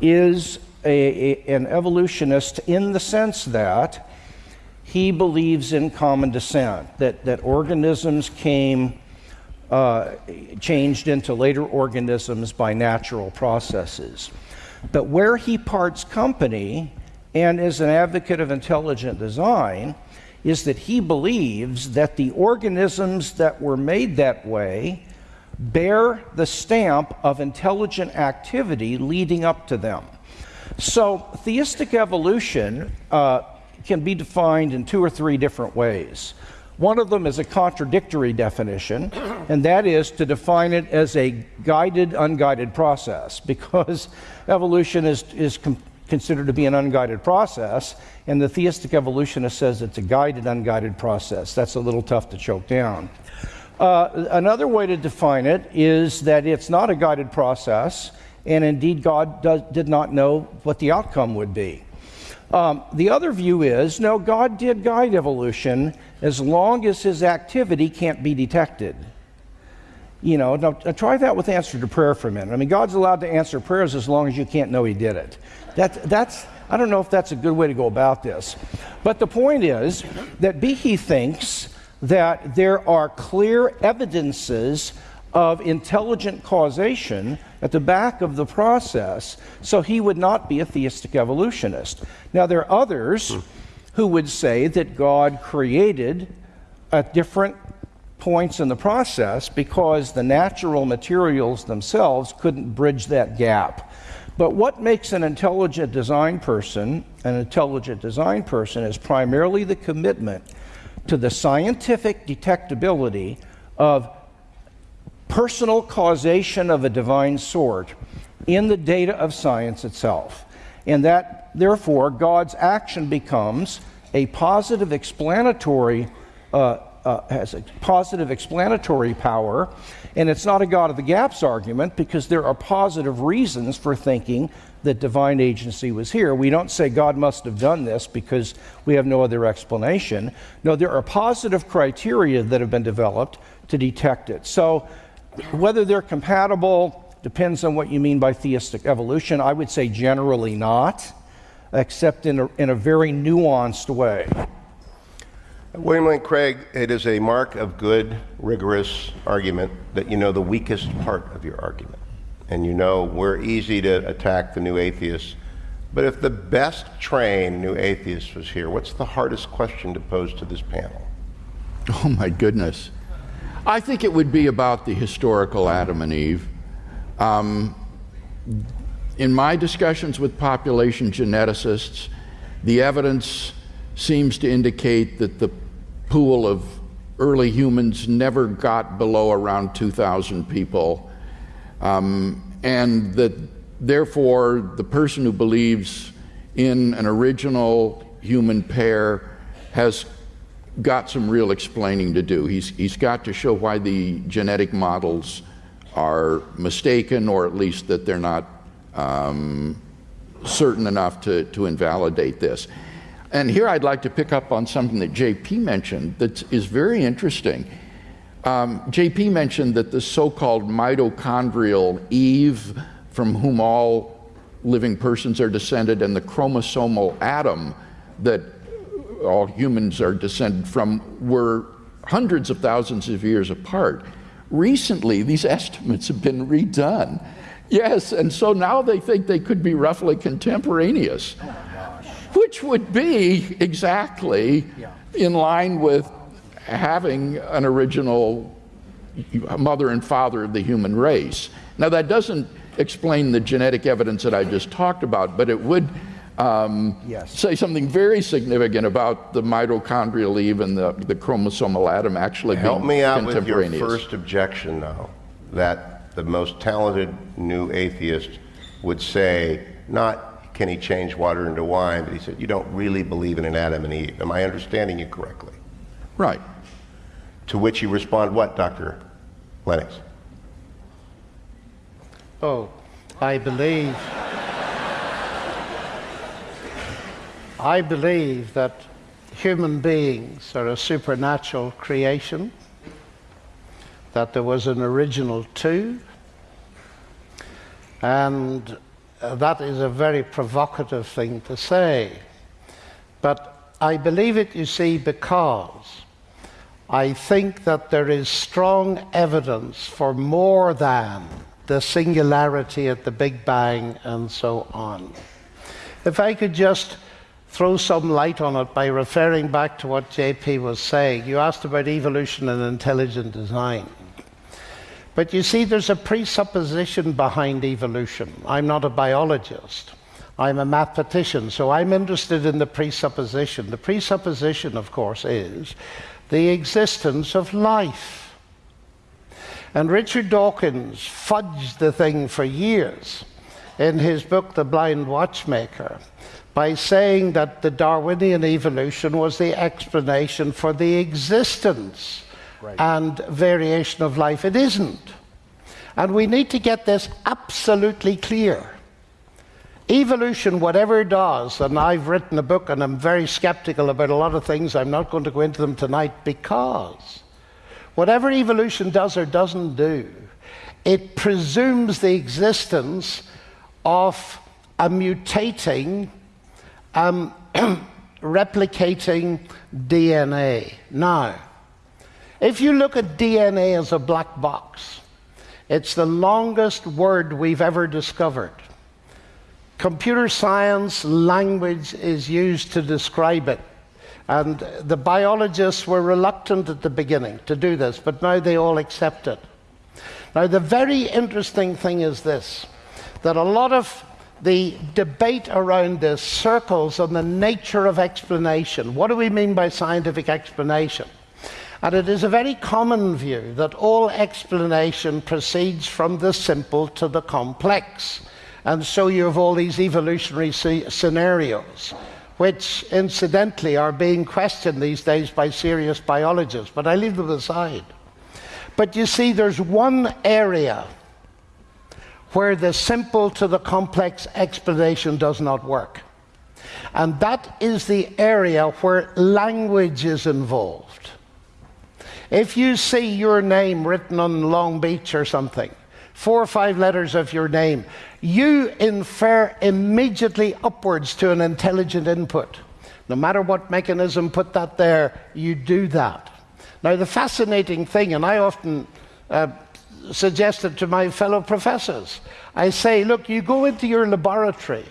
is a, a, an evolutionist in the sense that he believes in common descent, that, that organisms came, uh, changed into later organisms by natural processes. But where he parts company and is an advocate of intelligent design is that he believes that the organisms that were made that way bear the stamp of intelligent activity leading up to them. So, theistic evolution uh, can be defined in two or three different ways. One of them is a contradictory definition, and that is to define it as a guided, unguided process, because evolution is, is considered to be an unguided process, and the theistic evolutionist says it's a guided, unguided process. That's a little tough to choke down. Uh, another way to define it is that it's not a guided process, and indeed, God does, did not know what the outcome would be. Um, the other view is no, God did guide evolution as long as his activity can't be detected. You know, now, try that with answer to prayer for a minute. I mean, God's allowed to answer prayers as long as you can't know he did it. That, that's, I don't know if that's a good way to go about this. But the point is that Behe thinks that there are clear evidences of intelligent causation at the back of the process, so he would not be a theistic evolutionist. Now, there are others who would say that God created at different points in the process because the natural materials themselves couldn't bridge that gap. But what makes an intelligent design person an intelligent design person is primarily the commitment to the scientific detectability of personal causation of a divine sort in the data of science itself. And that, therefore, God's action becomes a positive explanatory, uh, uh, has a positive explanatory power. And it's not a God of the gaps argument because there are positive reasons for thinking that divine agency was here. We don't say God must have done this because we have no other explanation. No, there are positive criteria that have been developed to detect it. So whether they're compatible depends on what you mean by theistic evolution. I would say generally not, except in a, in a very nuanced way. William Lane Craig, it is a mark of good, rigorous argument that you know the weakest part of your argument. And you know we're easy to attack the new atheists. But if the best trained new atheist was here, what's the hardest question to pose to this panel? Oh, my goodness. I think it would be about the historical Adam and Eve. Um, in my discussions with population geneticists, the evidence seems to indicate that the pool of early humans never got below around 2,000 people, um, and that therefore the person who believes in an original human pair has got some real explaining to do. He's, he's got to show why the genetic models are mistaken, or at least that they're not um, certain enough to, to invalidate this. And here I'd like to pick up on something that JP mentioned that is very interesting. Um, JP mentioned that the so called mitochondrial Eve, from whom all living persons are descended, and the chromosomal Adam that all humans are descended from were hundreds of thousands of years apart. Recently, these estimates have been redone. Yes, and so now they think they could be roughly contemporaneous. which would be exactly in line with having an original mother and father of the human race. Now, that doesn't explain the genetic evidence that I just talked about, but it would um, Yes. say something very significant about the mitochondrial Eve and the, the chromosomal Adam actually Help being me out with your first objection, though, that the most talented new atheist would say, not can he change water into wine, but he said, you don't really believe in an Adam and Eve. Am I understanding you correctly? Right. To which you respond, what, Dr. Lennox? Oh, I believe. I believe that human beings are a supernatural creation, that there was an original two, and uh, that is a very provocative thing to say. But I believe it, you see, because I think that there is strong evidence for more than the singularity at the Big Bang and so on. If I could just throw some light on it by referring back to what JP was saying, you asked about evolution and intelligent design. But you see, there's a presupposition behind evolution. I'm not a biologist. I'm a mathematician, so I'm interested in the presupposition. The presupposition, of course, is the existence of life. And Richard Dawkins fudged the thing for years in his book, The Blind Watchmaker, by saying that the Darwinian evolution was the explanation for the existence and variation of life. It isn't. And we need to get this absolutely clear. Evolution, whatever it does, and I've written a book and I'm very skeptical about a lot of things, I'm not going to go into them tonight because whatever evolution does or doesn't do, it presumes the existence of a mutating, um, replicating DNA. Now, if you look at DNA as a black box, it's the longest word we've ever discovered. Computer science language is used to describe it. And the biologists were reluctant at the beginning to do this, but now they all accept it. Now, the very interesting thing is this that a lot of the debate around this circles on the nature of explanation. What do we mean by scientific explanation? And it is a very common view that all explanation proceeds from the simple to the complex. And so you have all these evolutionary scenarios, which incidentally are being questioned these days by serious biologists, but I leave them aside. But you see, there's one area where the simple to the complex explanation does not work. And that is the area where language is involved. If you see your name written on Long Beach or something, four or five letters of your name, you infer immediately upwards to an intelligent input. No matter what mechanism put that there, you do that. Now, the fascinating thing, and I often uh, suggest it to my fellow professors, I say, look, you go into your laboratory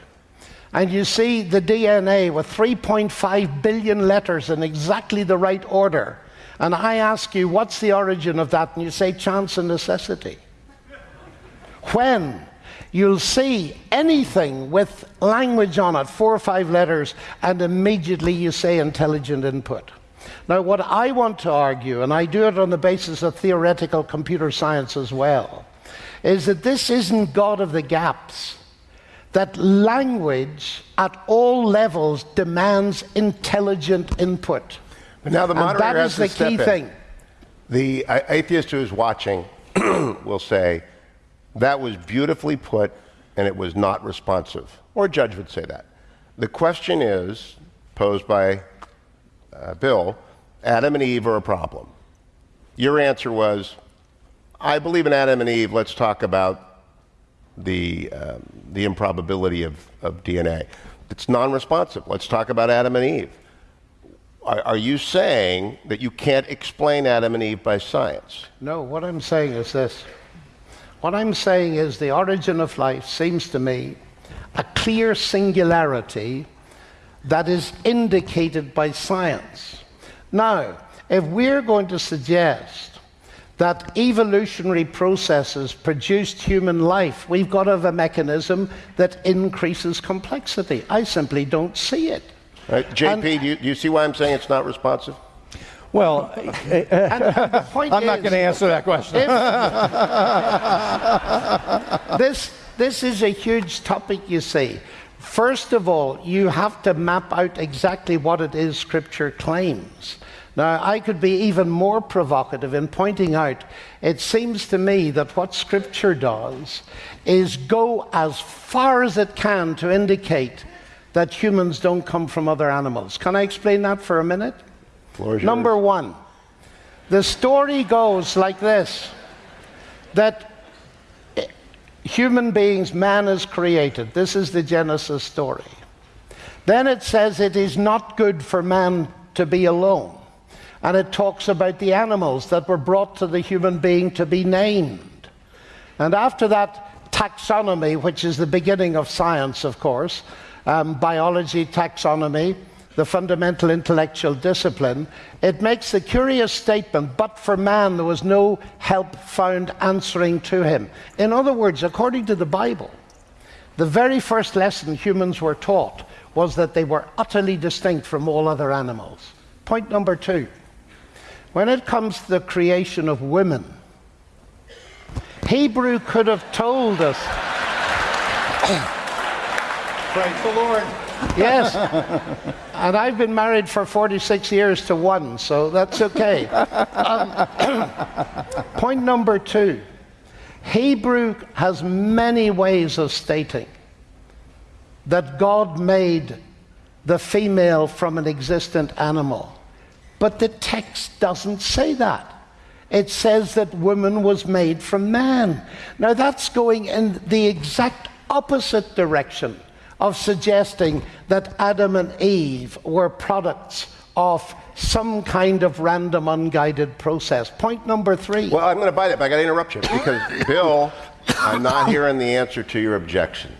and you see the DNA with 3.5 billion letters in exactly the right order. And I ask you, what's the origin of that? And you say, chance and necessity. When you'll see anything with language on it, four or five letters, and immediately you say intelligent input. Now, what I want to argue, and I do it on the basis of theoretical computer science as well, is that this isn't God of the gaps. That language at all levels demands intelligent input. But now the And moderator that has is the key in. thing. The atheist who is watching will say, that was beautifully put and it was not responsive. Or a judge would say that. The question is, posed by uh, Bill, Adam and Eve are a problem. Your answer was, I believe in Adam and Eve, let's talk about the, um, the improbability of, of DNA. It's non responsive. Let's talk about Adam and Eve. Are, are you saying that you can't explain Adam and Eve by science? No, what I'm saying is this. What I'm saying is the origin of life seems to me a clear singularity that is indicated by science. Now, if we're going to suggest that evolutionary processes produced human life, we've got to have a mechanism that increases complexity. I simply don't see it. Right. JP, do you, do you see why I'm saying it's not responsive? Well, And the I'm not going to answer that question. this, this is a huge topic, you see. First of all, you have to map out exactly what it is Scripture claims. Now, I could be even more provocative in pointing out it seems to me that what Scripture does is go as far as it can to indicate that humans don't come from other animals. Can I explain that for a minute? Number one, the story goes like this that human beings, man is created. This is the Genesis story. Then it says it is not good for man to be alone. And it talks about the animals that were brought to the human being to be named. And after that, taxonomy, which is the beginning of science, of course, um, biology, taxonomy, the fundamental intellectual discipline, it makes the curious statement, but for man there was no help found answering to him. In other words, according to the Bible, the very first lesson humans were taught was that they were utterly distinct from all other animals. Point number two when it comes to the creation of women, Hebrew could have told us, Praise the Lord. yes, and I've been married for 46 years to one, so that's okay. Um, point number two Hebrew has many ways of stating that God made the female from an existent animal. But the text doesn't say that. It says that woman was made from man. Now that's going in the exact opposite direction of suggesting that Adam and Eve were products of some kind of random unguided process. Point number three. Well, I'm going to bite it, but I got to interrupt you because, Bill, I'm not hearing the answer to your objection.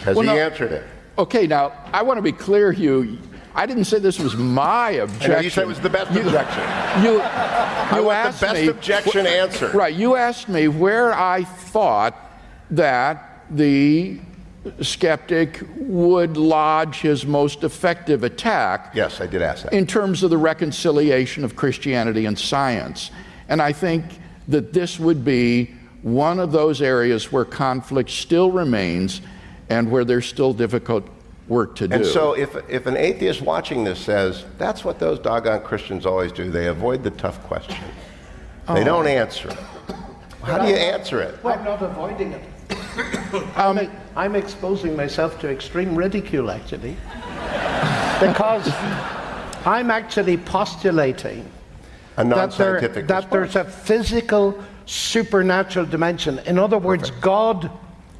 Has Well, he no. answered it? Okay, now I want to be clear, Hugh. I didn't say this was my objection. know you said it was the best objection. You, I you want asked the best me, objection answer. Right, you asked me where I thought that the skeptic would lodge his most effective attack Yes, I did ask that. in terms of the reconciliation of Christianity and science. And I think that this would be one of those areas where conflict still remains and where there's still difficult work to do. And so, if, if an atheist watching this says, that's what those doggone Christians always do, they avoid the tough question. They oh. don't answer it. How do you answer it? I'm not avoiding it. I'm, I'm exposing myself to extreme ridicule, actually. because I'm actually postulating A that, there, that there's a physical supernatural dimension. In other words, God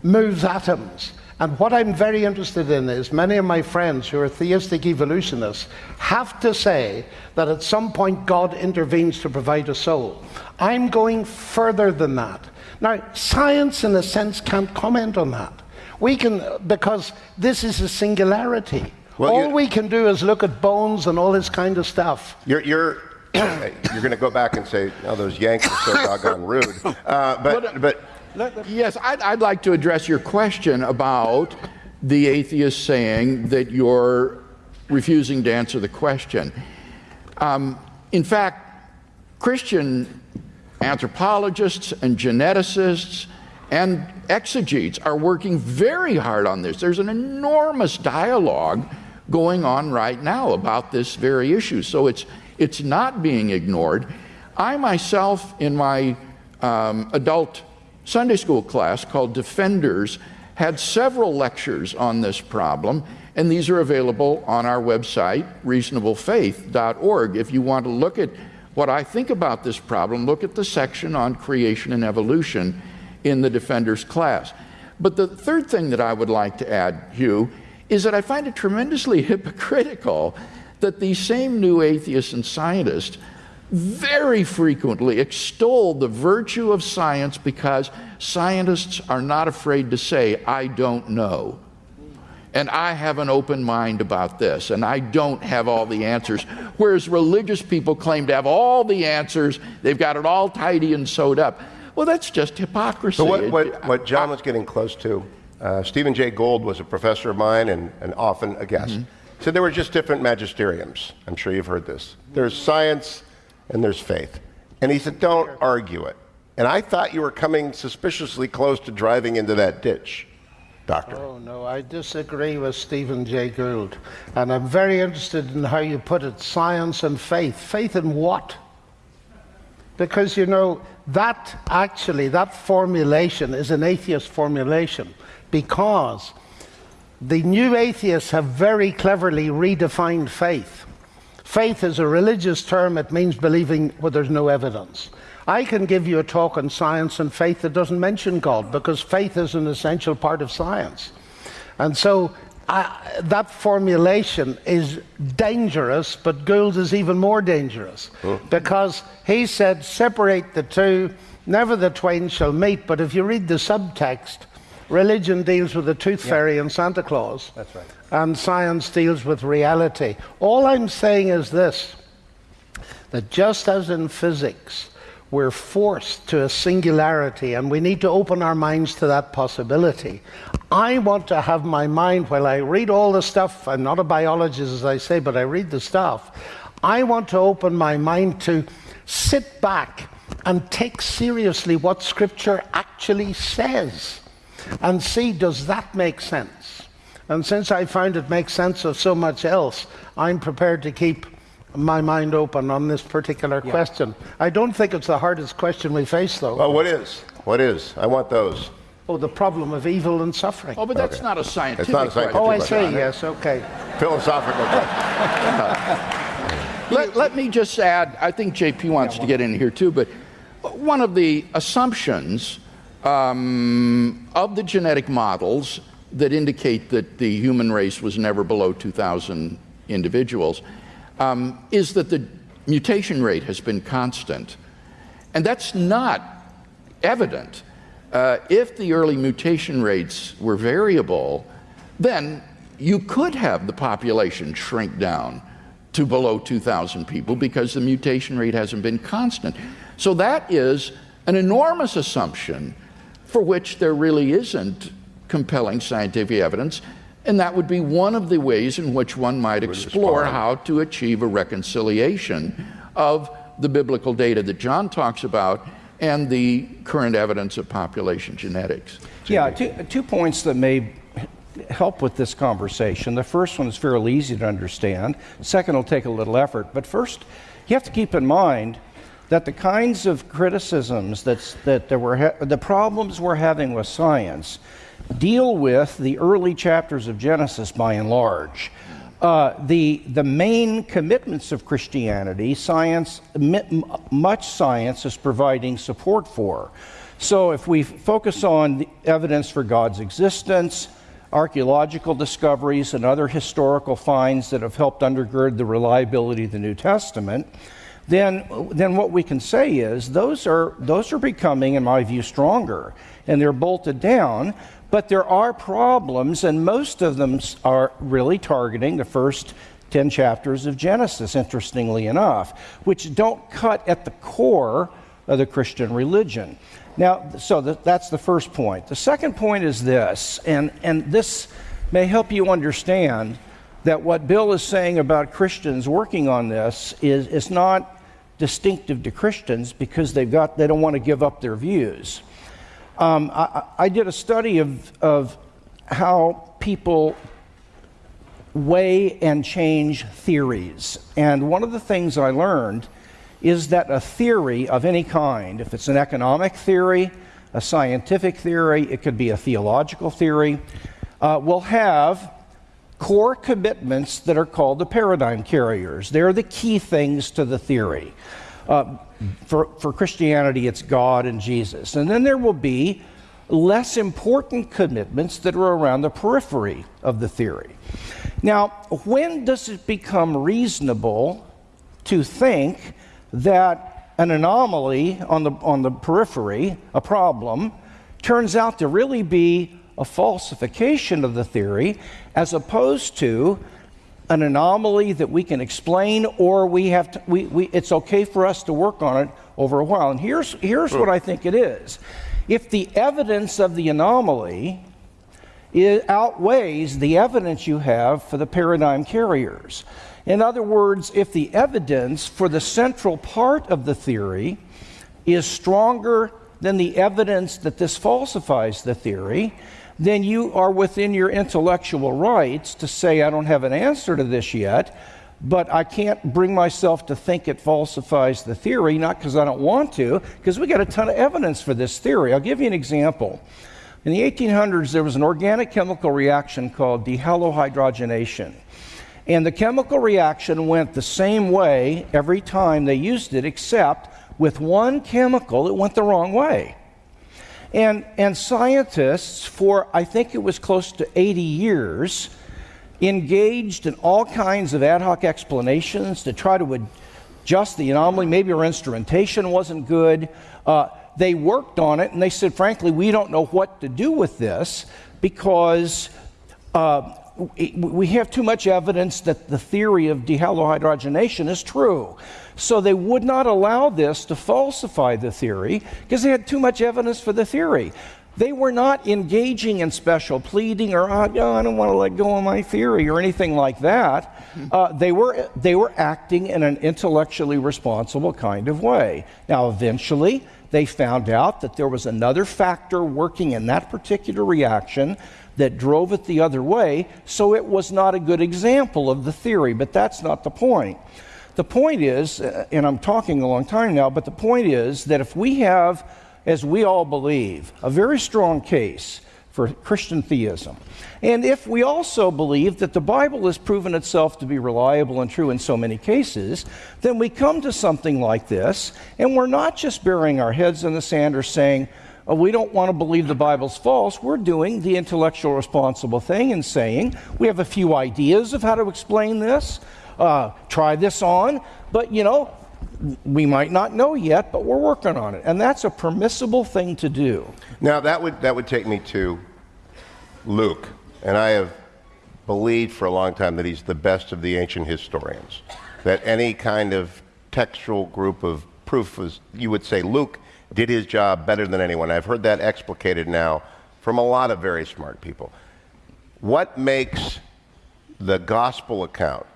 moves atoms. And what I'm very interested in is many of my friends who are theistic evolutionists have to say that at some point God intervenes to provide a soul. I'm going further than that. Now, science, in a sense, can't comment on that. We can, because this is a singularity. Well, all we can do is look at bones and all this kind of stuff. You're, you're, you're going to go back and say, oh, those Yanks are so doggone rude. Uh, but, but Yes, I'd, I'd like to address your question about the atheist saying that you're refusing to answer the question. Um, in fact, Christian anthropologists and geneticists and exegetes are working very hard on this. There's an enormous dialogue going on right now about this very issue. So it's, it's not being ignored. I myself, in my um, adult Sunday school class called Defenders, had several lectures on this problem, and these are available on our website, reasonablefaith.org. If you want to look at what I think about this problem, look at the section on creation and evolution in the Defenders class. But the third thing that I would like to add, Hugh, is that I find it tremendously hypocritical that these same new atheists and scientists very frequently extol the virtue of science because scientists are not afraid to say, I don't know. And I have an open mind about this, and I don't have all the answers. Whereas religious people claim to have all the answers, they've got it all tidy and sewed up. Well, that's just hypocrisy. So what, what, what John was getting close to, uh, Stephen Jay Gould was a professor of mine and, and often a guest. So there were just different magisteriums. I'm sure you've heard this. There's science and there's faith. And he said, don't argue it. And I thought you were coming suspiciously close to driving into that ditch, Doctor. Oh, no, I disagree with Stephen Jay Gould. And I'm very interested in how you put it science and faith. Faith in what? Because, you know, that actually, that formulation is an atheist formulation because the new atheists have very cleverly redefined faith. Faith is a religious term, it means believing where there's no evidence. I can give you a talk on science and faith that doesn't mention God because faith is an essential part of science. And so I, that formulation is dangerous, but Gould is even more dangerous because he said, separate the two, never the twain shall meet. But if you read the subtext, religion deals with the tooth fairy and Santa Claus. That's right. And science deals with reality. All I'm saying is this that just as in physics, we're forced to a singularity and we need to open our minds to that possibility. I want to have my mind, while I read all the stuff, I'm not a biologist as I say, but I read the stuff. I want to open my mind to sit back and take seriously what Scripture actually says and see does that make sense? And since I found it makes sense of so much else, I'm prepared to keep my mind open on this particular question. I don't think it's the hardest question we face, though. Well, what is? What is? I want those. oh, the problem of evil and suffering. Oh, but that's Okay. not a scientific. It's not a scientific Oh, I question. see, yes, okay. Philosophical question. Let, let me just add, I think JP wants to get in here too, but one of the assumptions um, of the genetic models that indicate that the human race was never below 2,000 individuals um, is that the mutation rate has been constant. And that's not evident. Uh, if the early mutation rates were variable, then you could have the population shrink down to below 2,000 people because the mutation rate hasn't been constant. So that is an enormous assumption for which there really isn't compelling scientific evidence. And that would be one of the ways in which one might explore how to achieve a reconciliation of the biblical data that John talks about and the current evidence of population genetics. Yeah, two, two points that may help with this conversation. The first one is fairly easy to understand. Second will take a little effort. But first, you have to keep in mind that the kinds of criticisms that's, that there were ha- the problems we're having with science deal with the early chapters of Genesis by and large. Uh, the, the main commitments of Christianity, science, much science is providing support for. So if we focus on the evidence for God's existence, archaeological discoveries, and other historical finds that have helped undergird the reliability of the New Testament, then, then what we can say is those are, those are becoming, in my view, stronger. And they're bolted down, but there are problems, and most of them are really targeting the first 10 chapters of Genesis, interestingly enough, which don't cut at the core of the Christian religion. Now, so th- that's the first point. The second point is this, and, and this may help you understand that what Bill is saying about Christians working on this is, is not distinctive to Christians because they've got, they don't want to give up their views. Um, I, I did a study of, of how people weigh and change theories. And one of the things I learned is that a theory of any kind, if it's an economic theory, a scientific theory, it could be a theological theory, uh, will have core commitments that are called the paradigm carriers. They're the key things to the theory. Uh, for, for Christianity, it's God and Jesus. And then there will be less important commitments that are around the periphery of the theory. Now, when does it become reasonable to think that an anomaly on the, on the periphery, a problem, turns out to really be a falsification of the theory as opposed to an anomaly that we can explain or we have to, we, we, it's okay for us to work on it over a while. And here's, here's what I think it is. If the evidence of the anomaly it outweighs the evidence you have for the paradigm carriers. In other words, if the evidence for the central part of the theory is stronger than the evidence that this falsifies the theory, then you are within your intellectual rights to say, I don't have an answer to this yet, but I can't bring myself to think it falsifies the theory, not because I don't want to, because we got a ton of evidence for this theory. I'll give you an example. In the 1800s, there was an organic chemical reaction called dehalohydrogenation. And the chemical reaction went the same way every time they used it, except with one chemical, it went the wrong way. And, and scientists, for I think it was close to 80 years, engaged in all kinds of ad hoc explanations to try to adjust the anomaly. Maybe our instrumentation wasn't good. Uh, they worked on it and they said, frankly, we don't know what to do with this because uh, we have too much evidence that the theory of dehalohydrogenation is true. So they would not allow this to falsify the theory because they had too much evidence for the theory. They were not engaging in special pleading or, oh, I don't want to let go of my theory or anything like that. Uh, they, were, they were acting in an intellectually responsible kind of way. Now, eventually, they found out that there was another factor working in that particular reaction that drove it the other way, so it was not a good example of the theory, but that's not the point. The point is, uh, and I'm talking a long time now, but the point is that if we have, as we all believe, a very strong case for Christian theism, and if we also believe that the Bible has proven itself to be reliable and true in so many cases, then we come to something like this, and we're not just burying our heads in the sand or saying, oh, we don't want to believe the Bible's false. We're doing the intellectual responsible thing and saying, we have a few ideas of how to explain this uh, try this on, but you know, we might not know yet, but we're working on it. And that's a permissible thing to do. Now, that would, that would take me to Luke. And I have believed for a long time that he's the best of the ancient historians. That any kind of textual group of proof was, you would say Luke did his job better than anyone. I've heard that explicated now from a lot of very smart people. What makes the gospel account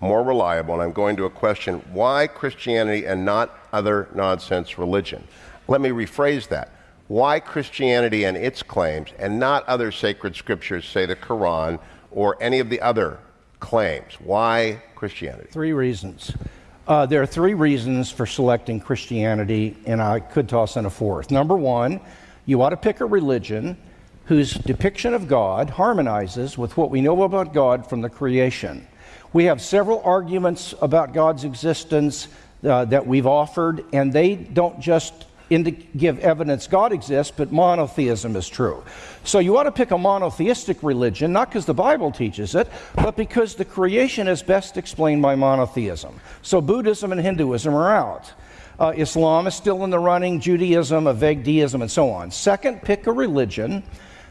more reliable, and I'm going to a question why Christianity and not other nonsense religion? Let me rephrase that. Why Christianity and its claims and not other sacred scriptures, say the Quran or any of the other claims? Why Christianity? Three reasons. Uh, there are three reasons for selecting Christianity, and I could toss in a fourth. Number one, you ought to pick a religion whose depiction of God harmonizes with what we know about God from the creation. We have several arguments about God's existence uh, that we've offered, and they don't just give evidence God exists, but monotheism is true. So you ought to pick a monotheistic religion, not because the Bible teaches it, but because the creation is best explained by monotheism. So Buddhism and Hinduism are out. Uh, Islam is still in the running, Judaism, a vague deism, and so on. Second, pick a religion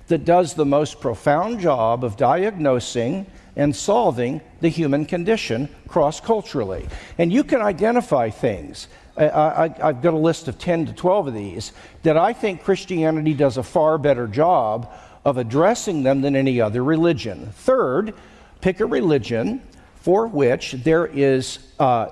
that does the most profound job of diagnosing and solving the human condition cross culturally. And you can identify things. I, have got a list of 10 to 12 of these that I think Christianity does a far better job of addressing them than any other religion. Third, pick a religion for which there is uh,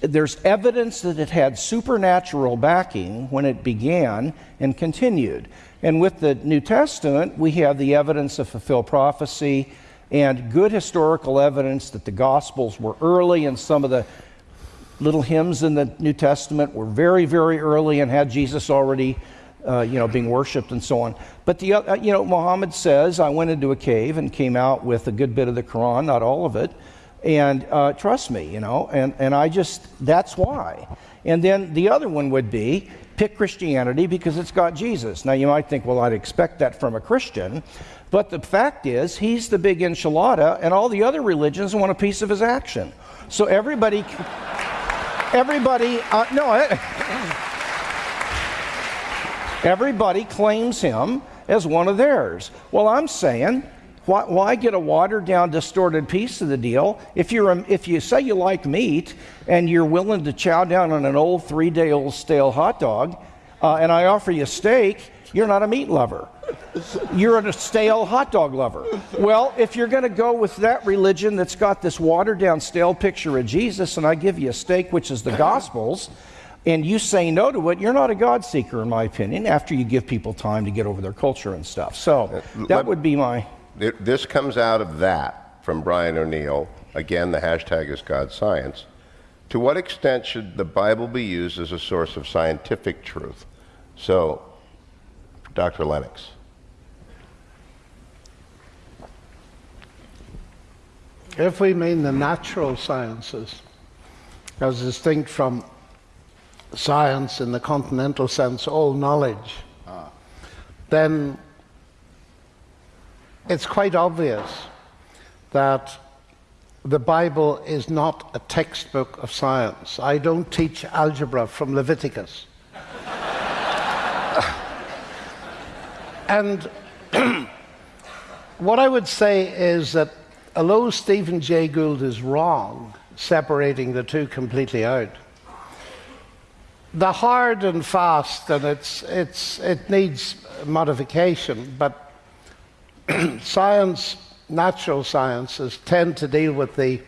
there's evidence that it had supernatural backing when it began and continued. And with the New Testament, we have the evidence of fulfilled prophecy and good historical evidence that the Gospels were early, and some of the little hymns in the New Testament were very, very early and had Jesus already, uh, you know, being worshipped and so on. But the, uh, you know, Muhammad says, "I went into a cave and came out with a good bit of the Quran, not all of it." And uh, trust me, you know, and, and I just, that's why. And then the other one would be pick Christianity because it's got Jesus. Now you might think, well, I'd expect that from a Christian. But the fact is, he's the big enchilada, and all the other religions want a piece of his action. So everybody, everybody, uh, no, everybody claims him, as one of theirs. Well, I'm saying, why, why get a watered down, distorted piece of the deal? If, you're a, if you say you like meat and you're willing to chow down on an old three day old stale hot dog, uh, and I offer you steak, you're not a meat lover. You're a stale hot dog lover. Well, if you're going to go with that religion that's got this watered down, stale picture of Jesus, and I give you a steak, which is the Gospels, and you say no to it, you're not a God seeker, in my opinion, after you give people time to get over their culture and stuff. So uh, that would be my. This comes out of that from Brian O'Neill. Again, the hashtag is God Science. To what extent should the Bible be used as a source of scientific truth? So, Dr. Lennox. If we mean the natural sciences, as distinct from science in the continental sense, all knowledge, then it's quite obvious that the Bible is not a textbook of science. I don't teach algebra from Leviticus. and what I would say is that although Stephen Jay Gould is wrong, separating the two completely out, the hard and fast, and it's, it's, it needs modification, but science, natural sciences, tend to deal with the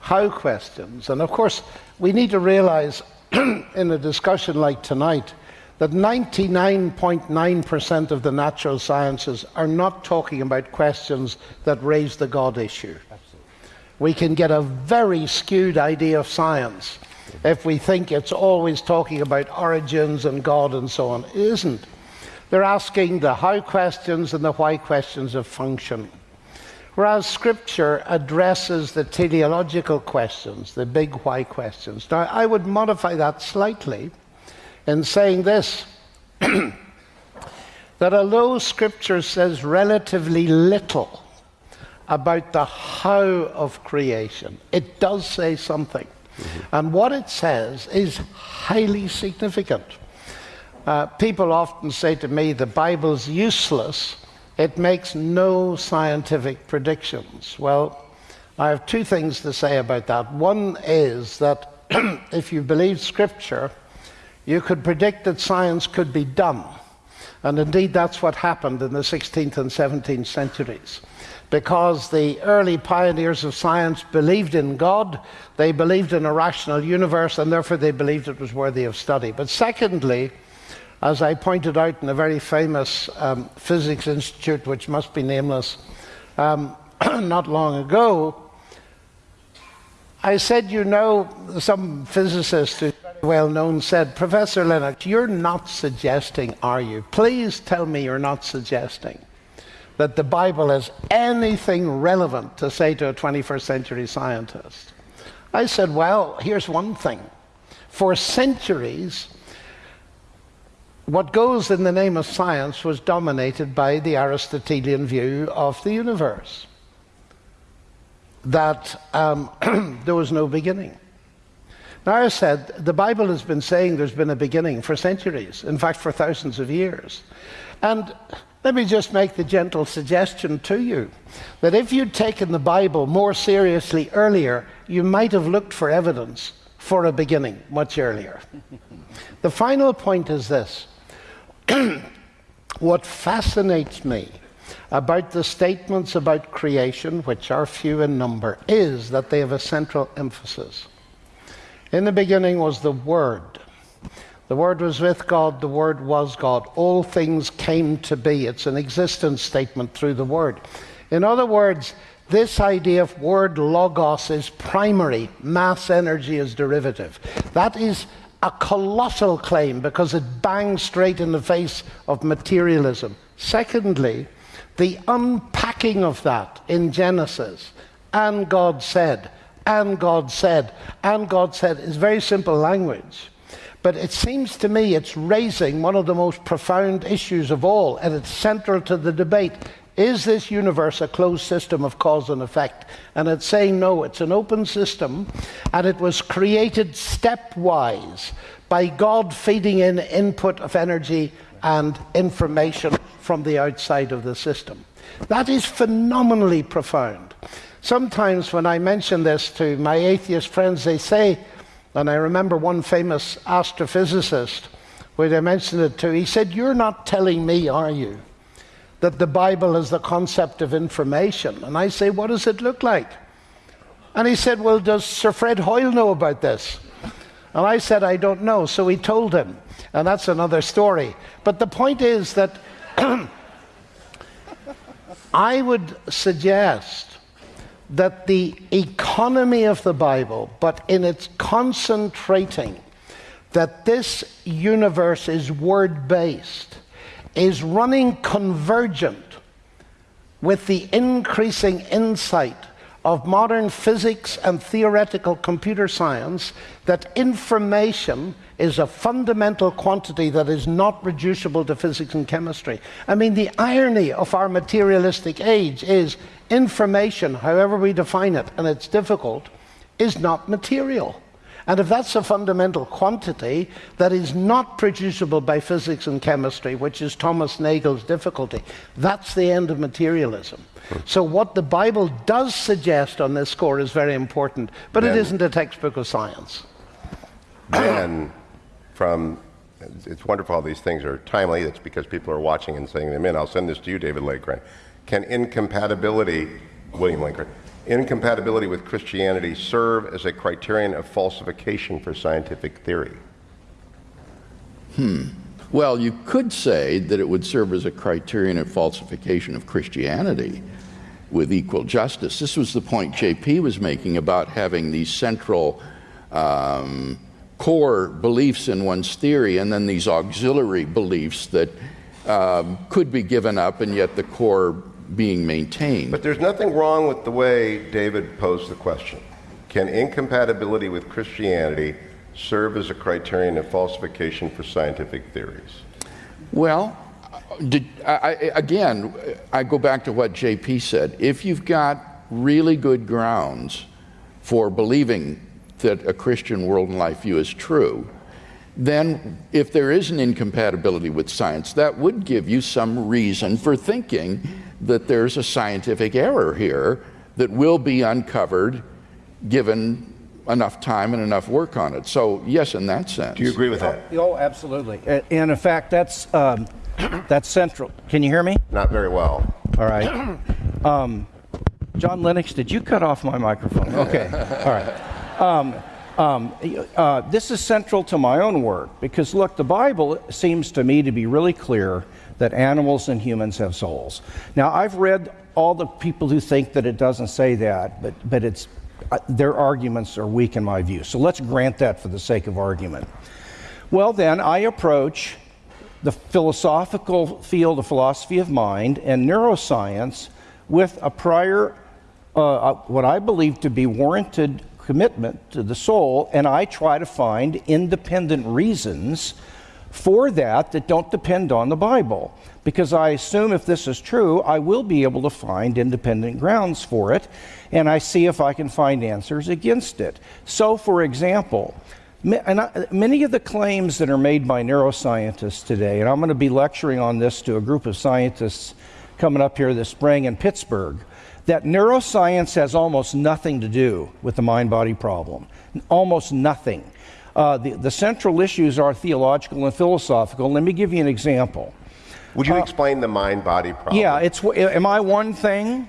how questions. And of course, we need to realize in a discussion like tonight that 99.9% of the natural sciences are not talking about questions that raise the God issue. Absolutely. We can get a very skewed idea of science if we think it's always talking about origins and God and so on. It isn't. They're asking the how questions and the why questions of function. Whereas Scripture addresses the teleological questions, the big why questions. Now, I would modify that slightly in saying this that although Scripture says relatively little about the how of creation, it does say something. Mm-hmm. And what it says is highly significant. Uh, people often say to me, the Bible's useless, it makes no scientific predictions. Well, I have two things to say about that. One is that if you believe Scripture, you could predict that science could be done. And indeed, that's what happened in the 16th and 17th centuries. Because the early pioneers of science believed in God, they believed in a rational universe, and therefore they believed it was worthy of study. But secondly, as I pointed out in a very famous um, physics institute, which must be nameless, um, not long ago, I said, you know, some physicist who's very well known said, Professor Lennox, you're not suggesting, are you? Please tell me you're not suggesting that the Bible has anything relevant to say to a 21st century scientist. I said, well, here's one thing. For centuries, what goes in the name of science was dominated by the Aristotelian view of the universe that um, there was no beginning. Now, I said, the Bible has been saying there's been a beginning for centuries, in fact, for thousands of years. And let me just make the gentle suggestion to you that if you'd taken the Bible more seriously earlier, you might have looked for evidence for a beginning much earlier. the final point is this what fascinates me about the statements about creation, which are few in number, is that they have a central emphasis. In the beginning was the Word. The Word was with God, the Word was God. All things came to be. It's an existence statement through the Word. In other words, this idea of word logos is primary, mass energy is derivative. That is a colossal claim because it bangs straight in the face of materialism. Secondly, the unpacking of that in Genesis, and God said, and God said, and God said, is very simple language. But it seems to me it's raising one of the most profound issues of all, and it's central to the debate. Is this universe a closed system of cause and effect? And it's saying no, it's an open system, and it was created stepwise by God feeding in input of energy and information from the outside of the system. That is phenomenally profound. Sometimes when I mention this to my atheist friends, they say, and I remember one famous astrophysicist, when I mentioned it to, he said, You're not telling me, are you, that the Bible is the concept of information? And I say, What does it look like? And he said, Well, does Sir Fred Hoyle know about this? And I said, I don't know. So he told him. And that's another story. But the point is that I would suggest that the economy of the Bible, but in its concentrating, that this universe is word based, is running convergent with the increasing insight of modern physics and theoretical computer science that information is a fundamental quantity that is not reducible to physics and chemistry. I mean, the irony of our materialistic age is information, however we define it, and it's difficult, is not material. And if that's a fundamental quantity that is not producible by physics and chemistry, which is Thomas Nagel's difficulty, that's the end of materialism. So, what the Bible does suggest on this score is very important, but it isn't a textbook of science. then from it's wonderful how these things are timely. It's because people are watching and sending them in. I'll send this to you, David Lakegren. Can incompatibility, William Lane Craig, incompatibility with Christianity serve as a criterion of falsification for scientific theory? Hmm. Well, you could say that it would serve as a criterion of falsification of Christianity with equal justice. This was the point JP was making about having these central um, core beliefs in one's theory and then these auxiliary beliefs that um, could be given up and yet the core being maintained. But there's nothing wrong with the way David posed the question. Can incompatibility with Christianity serve as a criterion of falsification for scientific theories? Well, did, I, I, again, I go back to what JP said. If you've got really good grounds for believing that a Christian world and life view is true, then if there is an incompatibility with science, that would give you some reason for thinking that there's a scientific error here that will be uncovered given enough time and enough work on it. So, yes, in that sense. Do you agree with that? Oh, absolutely. And in fact, that's, um, that's central. Can you hear me? Not very well. All right. Um, John Lennox, did you cut off my microphone? Okay. All right. Um, um, uh, this is central to my own work because, look, the Bible seems to me to be really clear that animals and humans have souls. Now, I've read all the people who think that it doesn't say that, but, but it's, uh, their arguments are weak in my view. So let's grant that for the sake of argument. Well, then, I approach the philosophical field of philosophy of mind and neuroscience with a prior, uh, uh, what I believe to be warranted commitment to the soul, and I try to find independent reasons for that that don't depend on the Bible. Because I assume if this is true, I will be able to find independent grounds for it, and I see if I can find answers against it. So, for example, many of the claims that are made by neuroscientists today, and I'm going to be lecturing on this to a group of scientists coming up here this spring in Pittsburgh, that neuroscience has almost nothing to do with the mind body problem. Almost nothing. Uh, the, the central issues are theological and philosophical. Let me give you an example. Would you explain the mind body problem? Yeah, it's am I one thing,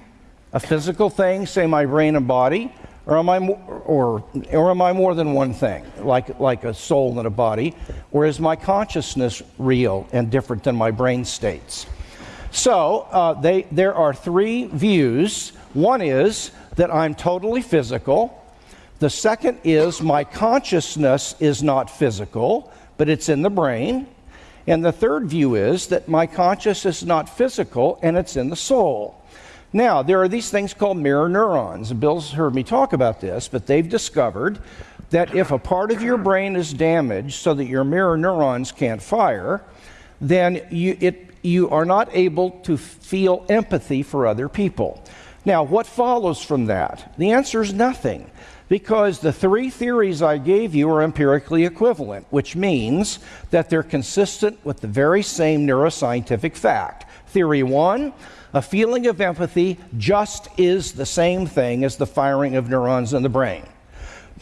a physical thing, say my brain and body, or am I mo- or or am I more than one thing, like like a soul and a body, or is my consciousness real and different than my brain states? So uh, they, there are three views. One is that I'm totally physical. The second is my consciousness is not physical, but it's in the brain. And the third view is that my consciousness is not physical and it's in the soul. Now, there are these things called mirror neurons. Bill's heard me talk about this, but they've discovered that if a part of your brain is damaged so that your mirror neurons can't fire, then you, it, you are not able to feel empathy for other people. Now, what follows from that? The answer is nothing, because the three theories I gave you are empirically equivalent, which means that they're consistent with the very same neuroscientific fact. Theory one a feeling of empathy just is the same thing as the firing of neurons in the brain.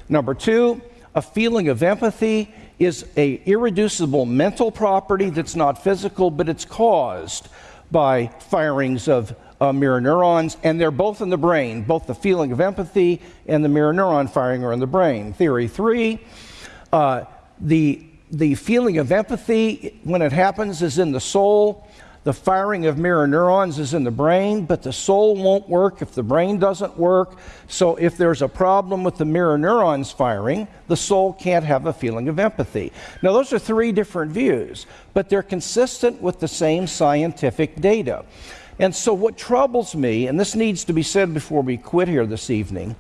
Number two, a feeling of empathy is a irreducible mental property that's not physical, but it's caused by firings of uh, mirror neurons, and they're both in the brain. Both the feeling of empathy and the mirror neuron firing are in the brain. Theory three, uh, the the feeling of empathy when it happens is in the soul. The firing of mirror neurons is in the brain, but the soul won't work if the brain doesn't work. So, if there's a problem with the mirror neurons firing, the soul can't have a feeling of empathy. Now, those are three different views, but they're consistent with the same scientific data. And so, what troubles me, and this needs to be said before we quit here this evening,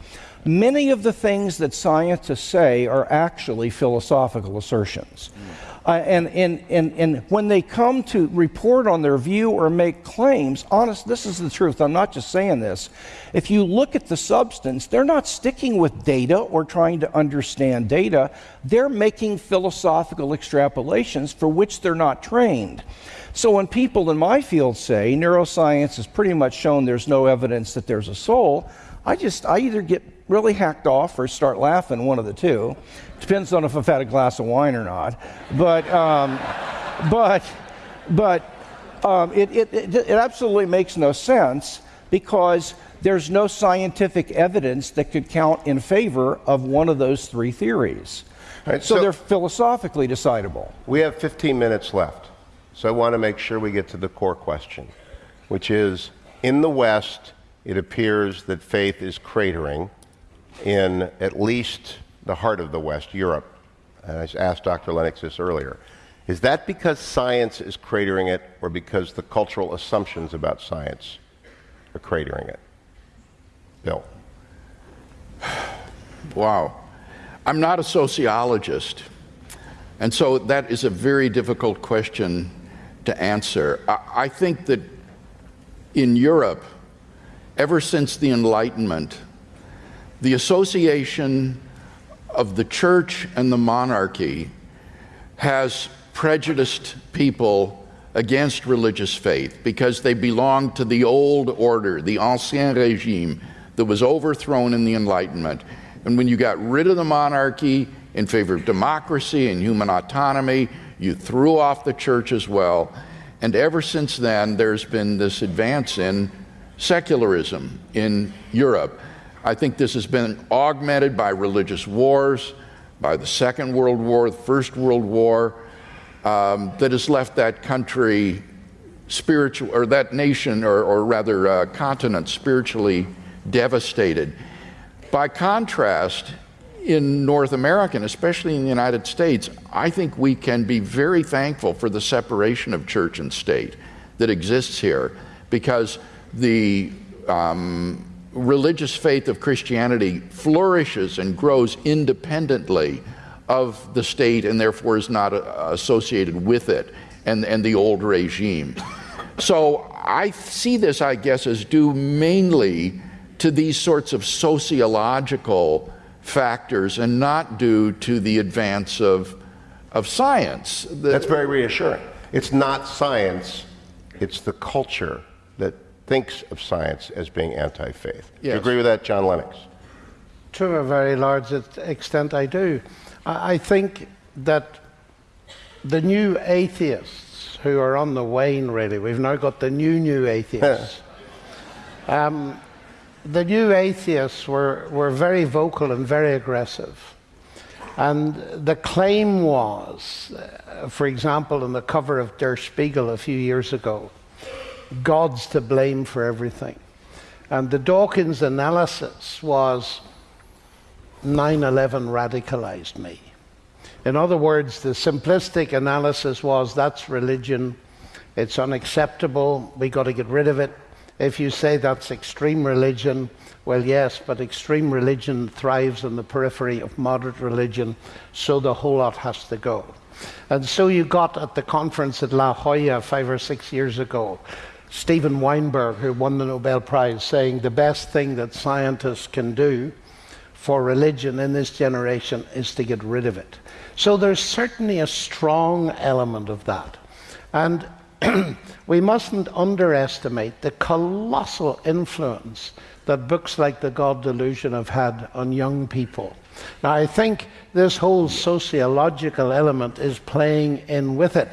many of the things that scientists say are actually philosophical assertions. Mm. Uh, and, and, and, and when they come to report on their view or make claims, honest, this is the truth. I'm not just saying this. If you look at the substance, they're not sticking with data or trying to understand data. They're making philosophical extrapolations for which they're not trained. So when people in my field say neuroscience has pretty much shown there's no evidence that there's a soul, I just, I either get really hacked off or start laughing, one of the two. Depends on if I've had a glass of wine or not. But, um, but, but um, it, it, it, it absolutely makes no sense because there's no scientific evidence that could count in favor of one of those three theories. Right, so, so, they're philosophically decidable. We have 15 minutes left. So I want to make sure we get to the core question, which is in the West, it appears that faith is cratering in at least the heart of the West, Europe. And I asked Dr. Lennox this earlier. Is that because science is cratering it, or because the cultural assumptions about science are cratering it? Bill. Wow. I'm not a sociologist, and so that is a very difficult question to answer. I, I think that in Europe, ever since the Enlightenment, the association of the church and the monarchy has prejudiced people against religious faith because they belong to the old order, the ancien regime that was overthrown in the Enlightenment. And when you got rid of the monarchy in favor of democracy and human autonomy, you threw off the church as well. And ever since then, there's been this advance in secularism in Europe. I think this has been augmented by religious wars, by the Second World War, the First World War, um, that has left that country spiritual, or that nation, or, or rather uh, continent, spiritually devastated. By contrast, in North America, and especially in the United States, I think we can be very thankful for the separation of church and state that exists here because the um, religious faith of Christianity flourishes and grows independently of the state and therefore is not uh, associated with it and, and the old regime. So I see this, I guess, as due mainly to these sorts of sociological factors and not due to the advance of, of science. The, That's very reassuring. It's not science, it's the culture that thinks of science as being anti faith. Yes. Do you agree with that, John Lennox? To a very large extent, I do. I think that the new atheists who are on the wane, really, we've now got the new, new atheists. um, the new atheists were, were very vocal and very aggressive. And the claim was, uh, for example, in the cover of Der Spiegel a few years ago, God's to blame for everything. And the Dawkins analysis was 9 11 radicalized me. In other words, the simplistic analysis was that's religion, it's unacceptable, we got to get rid of it. If you say that's extreme religion, well, yes, but extreme religion thrives on the periphery of moderate religion, so the whole lot has to go. And so you got at the conference at La Jolla five or six years ago Steven Weinberg, who won the Nobel Prize, saying the best thing that scientists can do for religion in this generation is to get rid of it. So there's certainly a strong element of that. And we mustn't underestimate the colossal influence that books like The God Delusion have had on young people. Now, I think this whole sociological element is playing in with it.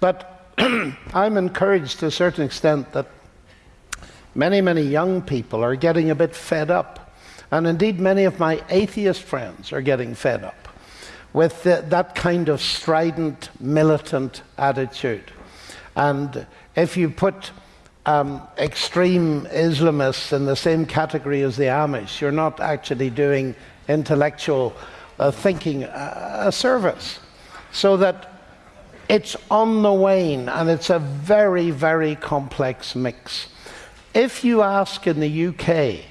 But I'm encouraged to a certain extent that many, many young people are getting a bit fed up. And indeed, many of my atheist friends are getting fed up with the, that kind of strident, militant attitude. And if you put um, extreme Islamists in the same category as the Amish, you're not actually doing intellectual uh, thinking uh, a service. So that it's on the wane and it's a very, very complex mix. If you ask in the UK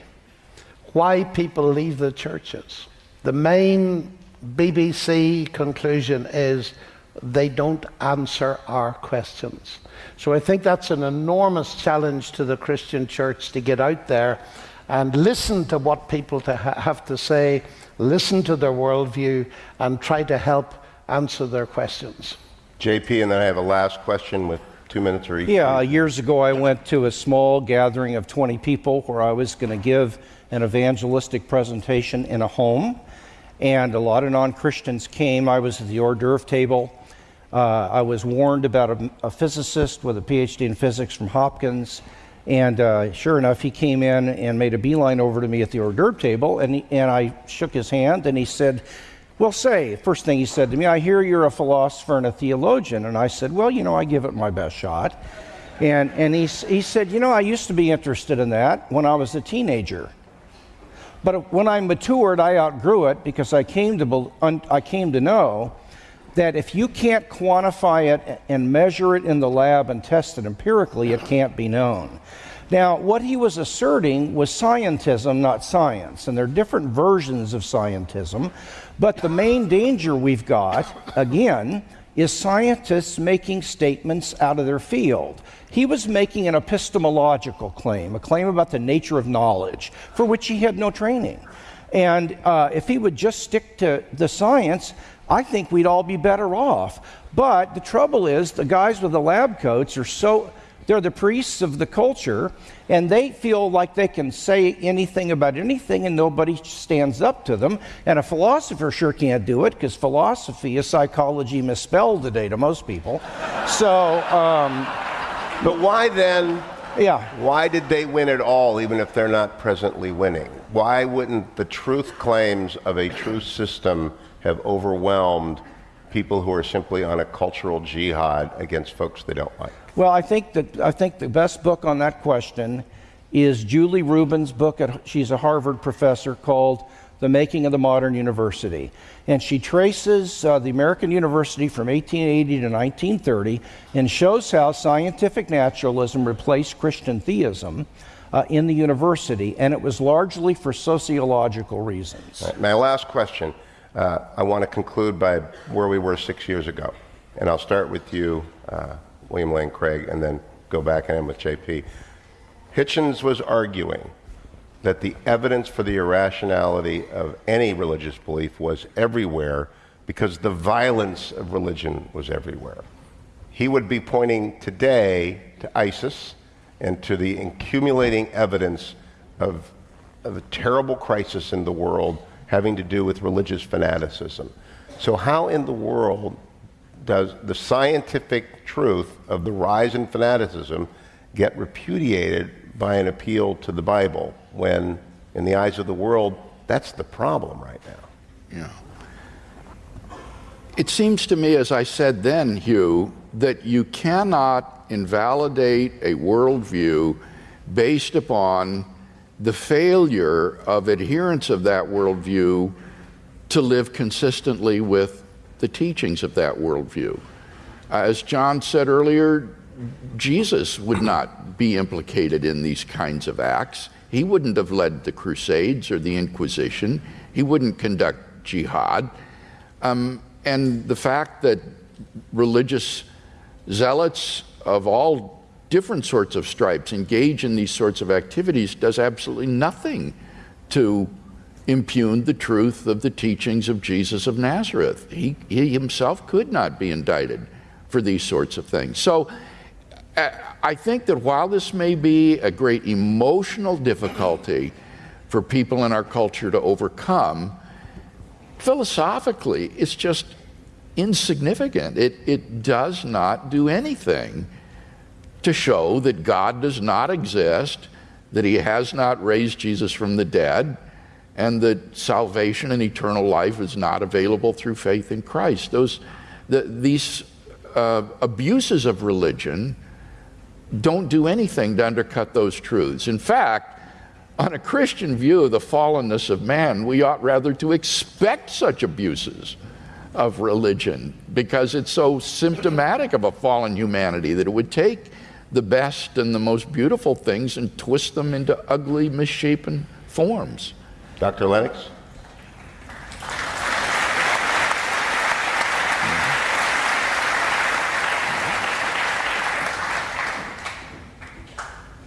why people leave the churches, the main BBC conclusion is they don't answer our questions. So I think that's an enormous challenge to the Christian church to get out there and listen to what people to ha- have to say, listen to their worldview, and try to help answer their questions. JP, and then I have a last question with two minutes or each. Yeah, years ago I went to a small gathering of 20 people where I was going to give an evangelistic presentation in a home. And a lot of non Christians came. I was at the hors d'oeuvre table. Uh, I was warned about a, a, physicist with a PhD in physics from Hopkins. And uh, sure enough, he came in and made a beeline over to me at the hors d'oeuvre table. And, he, and I shook his hand and he said, Well, say, first thing he said to me, I hear you're a philosopher and a theologian. And I said, Well, you know, I give it my best shot. And, and he, he said, You know, I used to be interested in that when I was a teenager. But when I matured, I outgrew it because I came to, I came to know that if you can't quantify it and measure it in the lab and test it empirically, it can't be known. Now, what he was asserting was scientism, not science. And there are different versions of scientism. But the main danger we've got, again, is scientists making statements out of their field. He was making an epistemological claim, a claim about the nature of knowledge, for which he had no training. And uh, if he would just stick to the science, I think we'd all be better off. But the trouble is, the guys with the lab coats are so, they're the priests of the culture, and they feel like they can say anything about anything and nobody stands up to them. And a philosopher sure can't do it because philosophy is psychology misspelled today to most people. So, um, but why then? Yeah. Why did they win at all, even if they're not presently winning? Why wouldn't the truth claims of a truth system have overwhelmed people who are simply on a cultural jihad against folks they don't like? Well, I think that I think the best book on that question is Julie Reuben's book. At, she's a Harvard professor called the Making of the Modern University. And she traces uh, the American University from 1880 to 1930 and shows how scientific naturalism replaced Christian theism uh, in the university, and it was largely for sociological reasons. Right, my last question uh, I want to conclude by where we were six years ago. And I'll start with you, uh, William Lane Craig, and then go back and end with JP. Hitchens was arguing that the evidence for the irrationality of any religious belief was everywhere because the violence of religion was everywhere. He would be pointing today to ISIS and to the accumulating evidence of, of a terrible crisis in the world having to do with religious fanaticism. So, how in the world does the scientific truth of the rise in fanaticism get repudiated by an appeal to the Bible when, in the eyes of the world, that's the problem right now. Yeah. It seems to me, as I said then, Hugh, that you cannot invalidate a worldview based upon the failure of adherents of that worldview to live consistently with the teachings of that worldview. As John said earlier, Jesus would not be implicated in these kinds of acts. He wouldn't have led the Crusades or the Inquisition. He wouldn't conduct jihad. Um, and the fact that religious zealots of all different sorts of stripes engage in these sorts of activities does absolutely nothing to impugn the truth of the teachings of Jesus of Nazareth. He, he himself could not be indicted for these sorts of things. So uh, I think that while this may be a great emotional difficulty for people in our culture to overcome, philosophically, it's just insignificant. It, it does not do anything to show that God does not exist, that He has not raised Jesus from the dead, and that salvation and eternal life is not available through faith in Christ. Those, the, these uh, abuses of religion don't do anything to undercut those truths. In fact, on a Christian view of the fallenness of man, we ought rather to expect such abuses of religion because it's so symptomatic of a fallen humanity that it would take the best and the most beautiful things and twist them into ugly, misshapen forms. Dr. Lennox?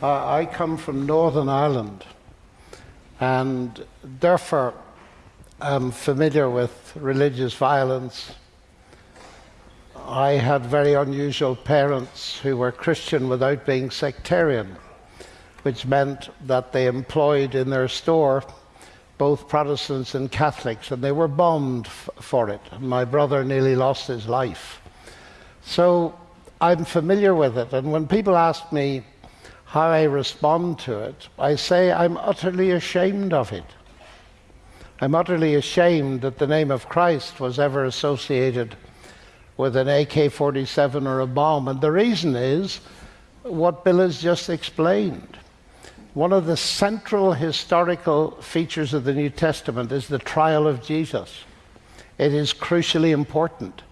Uh, I come from Northern Ireland and therefore am familiar with religious violence. I had very unusual parents who were Christian without being sectarian, which meant that they employed in their store both Protestants and Catholics, and they were bombed for it. My brother nearly lost his life. So I'm familiar with it, and when people ask me how I respond to it, I say I'm utterly ashamed of it. I'm utterly ashamed that the name of Christ was ever associated with an AK 47 or a bomb. And the reason is what Bill has just explained. One of the central historical features of the New Testament is the trial of Jesus. It is crucially important.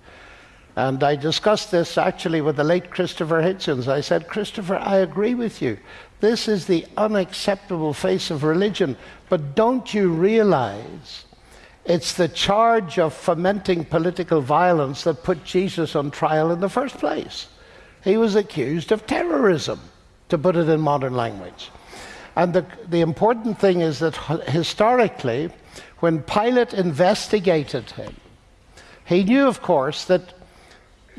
And I discussed this actually with the late Christopher Hitchens. I said, Christopher, I agree with you. This is the unacceptable face of religion. But don't you realize it's the charge of fomenting political violence that put Jesus on trial in the first place? He was accused of terrorism, to put it in modern language. And the, the important thing is that historically, when Pilate investigated him, he knew, of course, that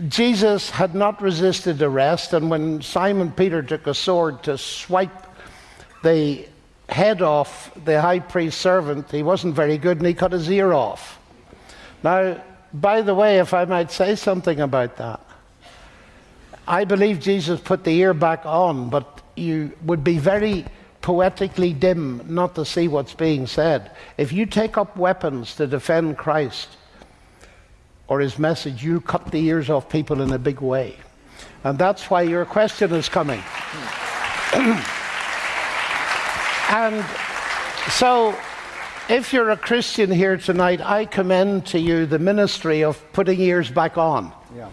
Jesus had not resisted arrest, and when Simon Peter took a sword to swipe the head off the high priest's servant, he wasn't very good and he cut his ear off. Now, by the way, if I might say something about that, I believe Jesus put the ear back on, but you would be very poetically dim not to see what's being said. If you take up weapons to defend Christ or his message, you cut the ears off people in a big way. And that's why your question is coming. and so, if you're a Christian here tonight, I commend to you the ministry of putting ears back on. Yeah,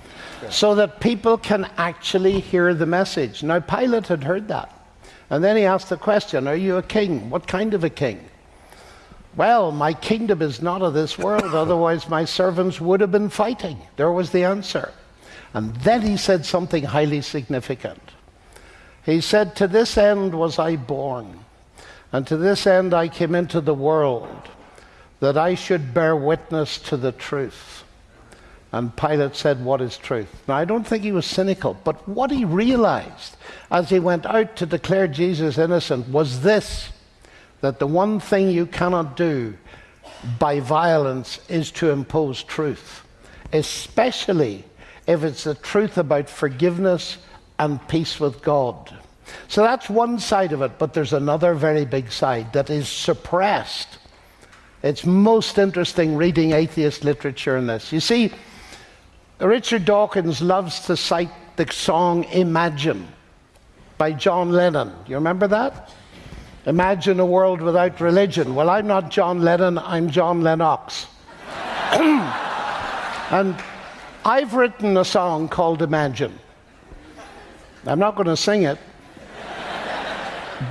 so that people can actually hear the message. Now, Pilate had heard that. And then he asked the question Are you a king? What kind of a king? Well, my kingdom is not of this world, otherwise, my servants would have been fighting. There was the answer. And then he said something highly significant. He said, To this end was I born, and to this end I came into the world, that I should bear witness to the truth. And Pilate said, What is truth? Now, I don't think he was cynical, but what he realized as he went out to declare Jesus innocent was this that the one thing you cannot do by violence is to impose truth, especially if it's the truth about forgiveness and peace with God. So that's one side of it, but there's another very big side that is suppressed. It's most interesting reading atheist literature in this. You see, Richard Dawkins loves to cite the song Imagine by John Lennon. You remember that? Imagine a world without religion. Well, I'm not John Lennon, I'm John Lennox. and I've written a song called Imagine. I'm not going to sing it,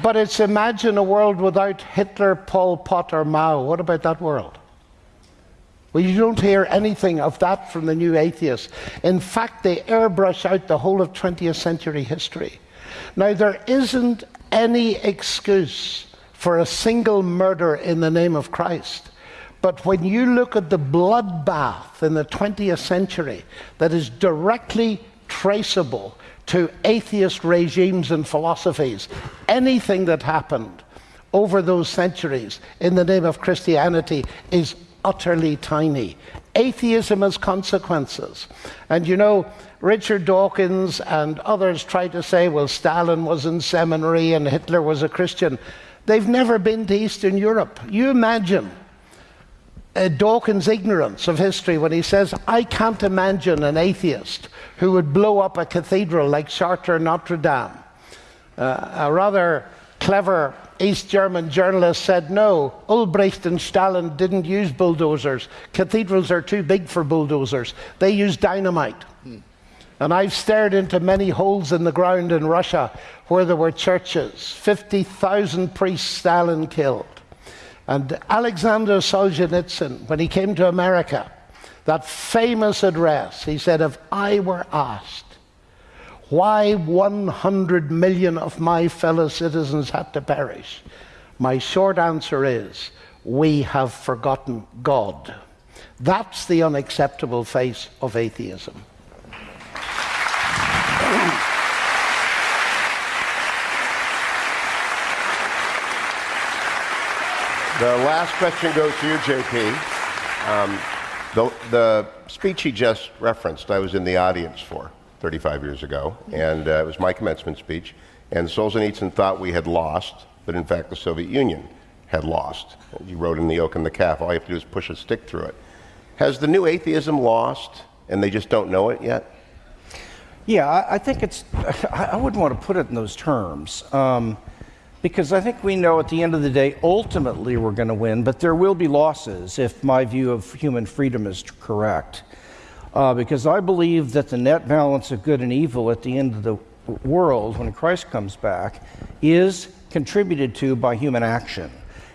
but it's Imagine a world without Hitler, Pol Pot, or Mao. What about that world? Well, you don't hear anything of that from the new atheists. In fact, they airbrush out the whole of 20th century history. Now, there isn't any excuse for a single murder in the name of Christ. But when you look at the bloodbath in the 20th century that is directly traceable to atheist regimes and philosophies, anything that happened over those centuries in the name of Christianity is utterly tiny. Atheism has consequences. And you know, Richard Dawkins and others try to say, well, Stalin was in seminary and Hitler was a Christian. They've never been to Eastern Europe. You imagine uh, Dawkins' ignorance of history when he says, I can't imagine an atheist who would blow up a cathedral like Chartres Notre Dame. Uh, a rather clever East German journalist said, No, Ulbricht and Stalin didn't use bulldozers. Cathedrals are too big for bulldozers. They use dynamite. Hmm. And I've stared into many holes in the ground in Russia where there were churches, 50,000 priests Stalin killed. And Alexander Solzhenitsyn, when he came to America, that famous address, he said, If I were asked why 100 million of my fellow citizens had to perish, my short answer is we have forgotten God. That's the unacceptable face of atheism. The last question goes to you, JP. Um, the, the speech he just referenced, I was in the audience for 35 years ago, and uh, it was my commencement speech. And Solzhenitsyn thought we had lost, but in fact, the Soviet Union had lost. You wrote in The Oak and the Calf, all you have to do is push a stick through it. Has the new atheism lost, and they just don't know it yet? Yeah, I, I think it's, I wouldn't want to put it in those terms. Um, because I think we know at the end of the day, ultimately we're going to win, but there will be losses if my view of human freedom is correct. Uh, because I believe that the net balance of good and evil at the end of the world, when Christ comes back, is contributed to by human action.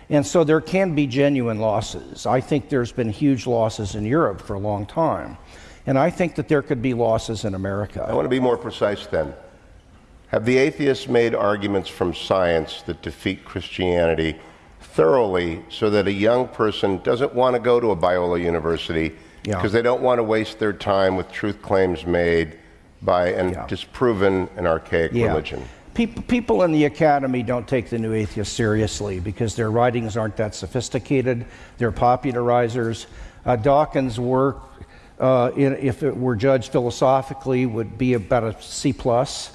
And so there can be genuine losses. I think there's been huge losses in Europe for a long time. And I think that there could be losses in America. I want to be more precise then. Have the atheists made arguments from science that defeat Christianity thoroughly so that a young person doesn't want to go to a Biola University because Yeah. they don't want to waste their time with truth claims made by and Yeah. disproven and archaic Yeah. religion? People, people in the academy don't take the new atheists seriously because their writings aren't that sophisticated. They're popularizers. Uh, Dawkins' work, uh, in, if it were judged philosophically, would be about a C plus.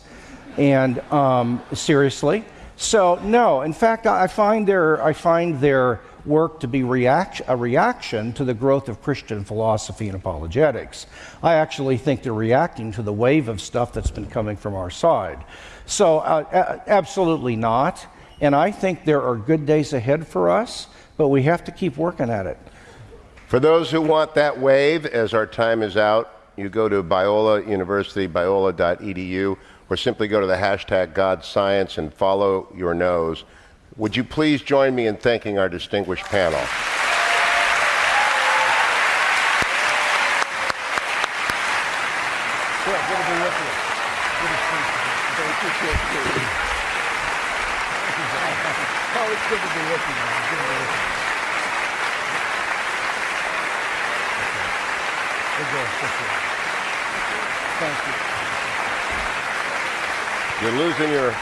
And um, seriously, so no. In fact, I I find their I find their work to be react, a reaction to the growth of Christian philosophy and apologetics. I actually think they're reacting to the wave of stuff that's been coming from our side. So, uh, absolutely not. And I think there are good days ahead for us, but we have to keep working at it. For those who want that wave, as our time is out, you go to Biola University, biola.edu, or simply go to the hashtag God Science and follow your nose. Would you please join me in thanking our distinguished panel? You're losing your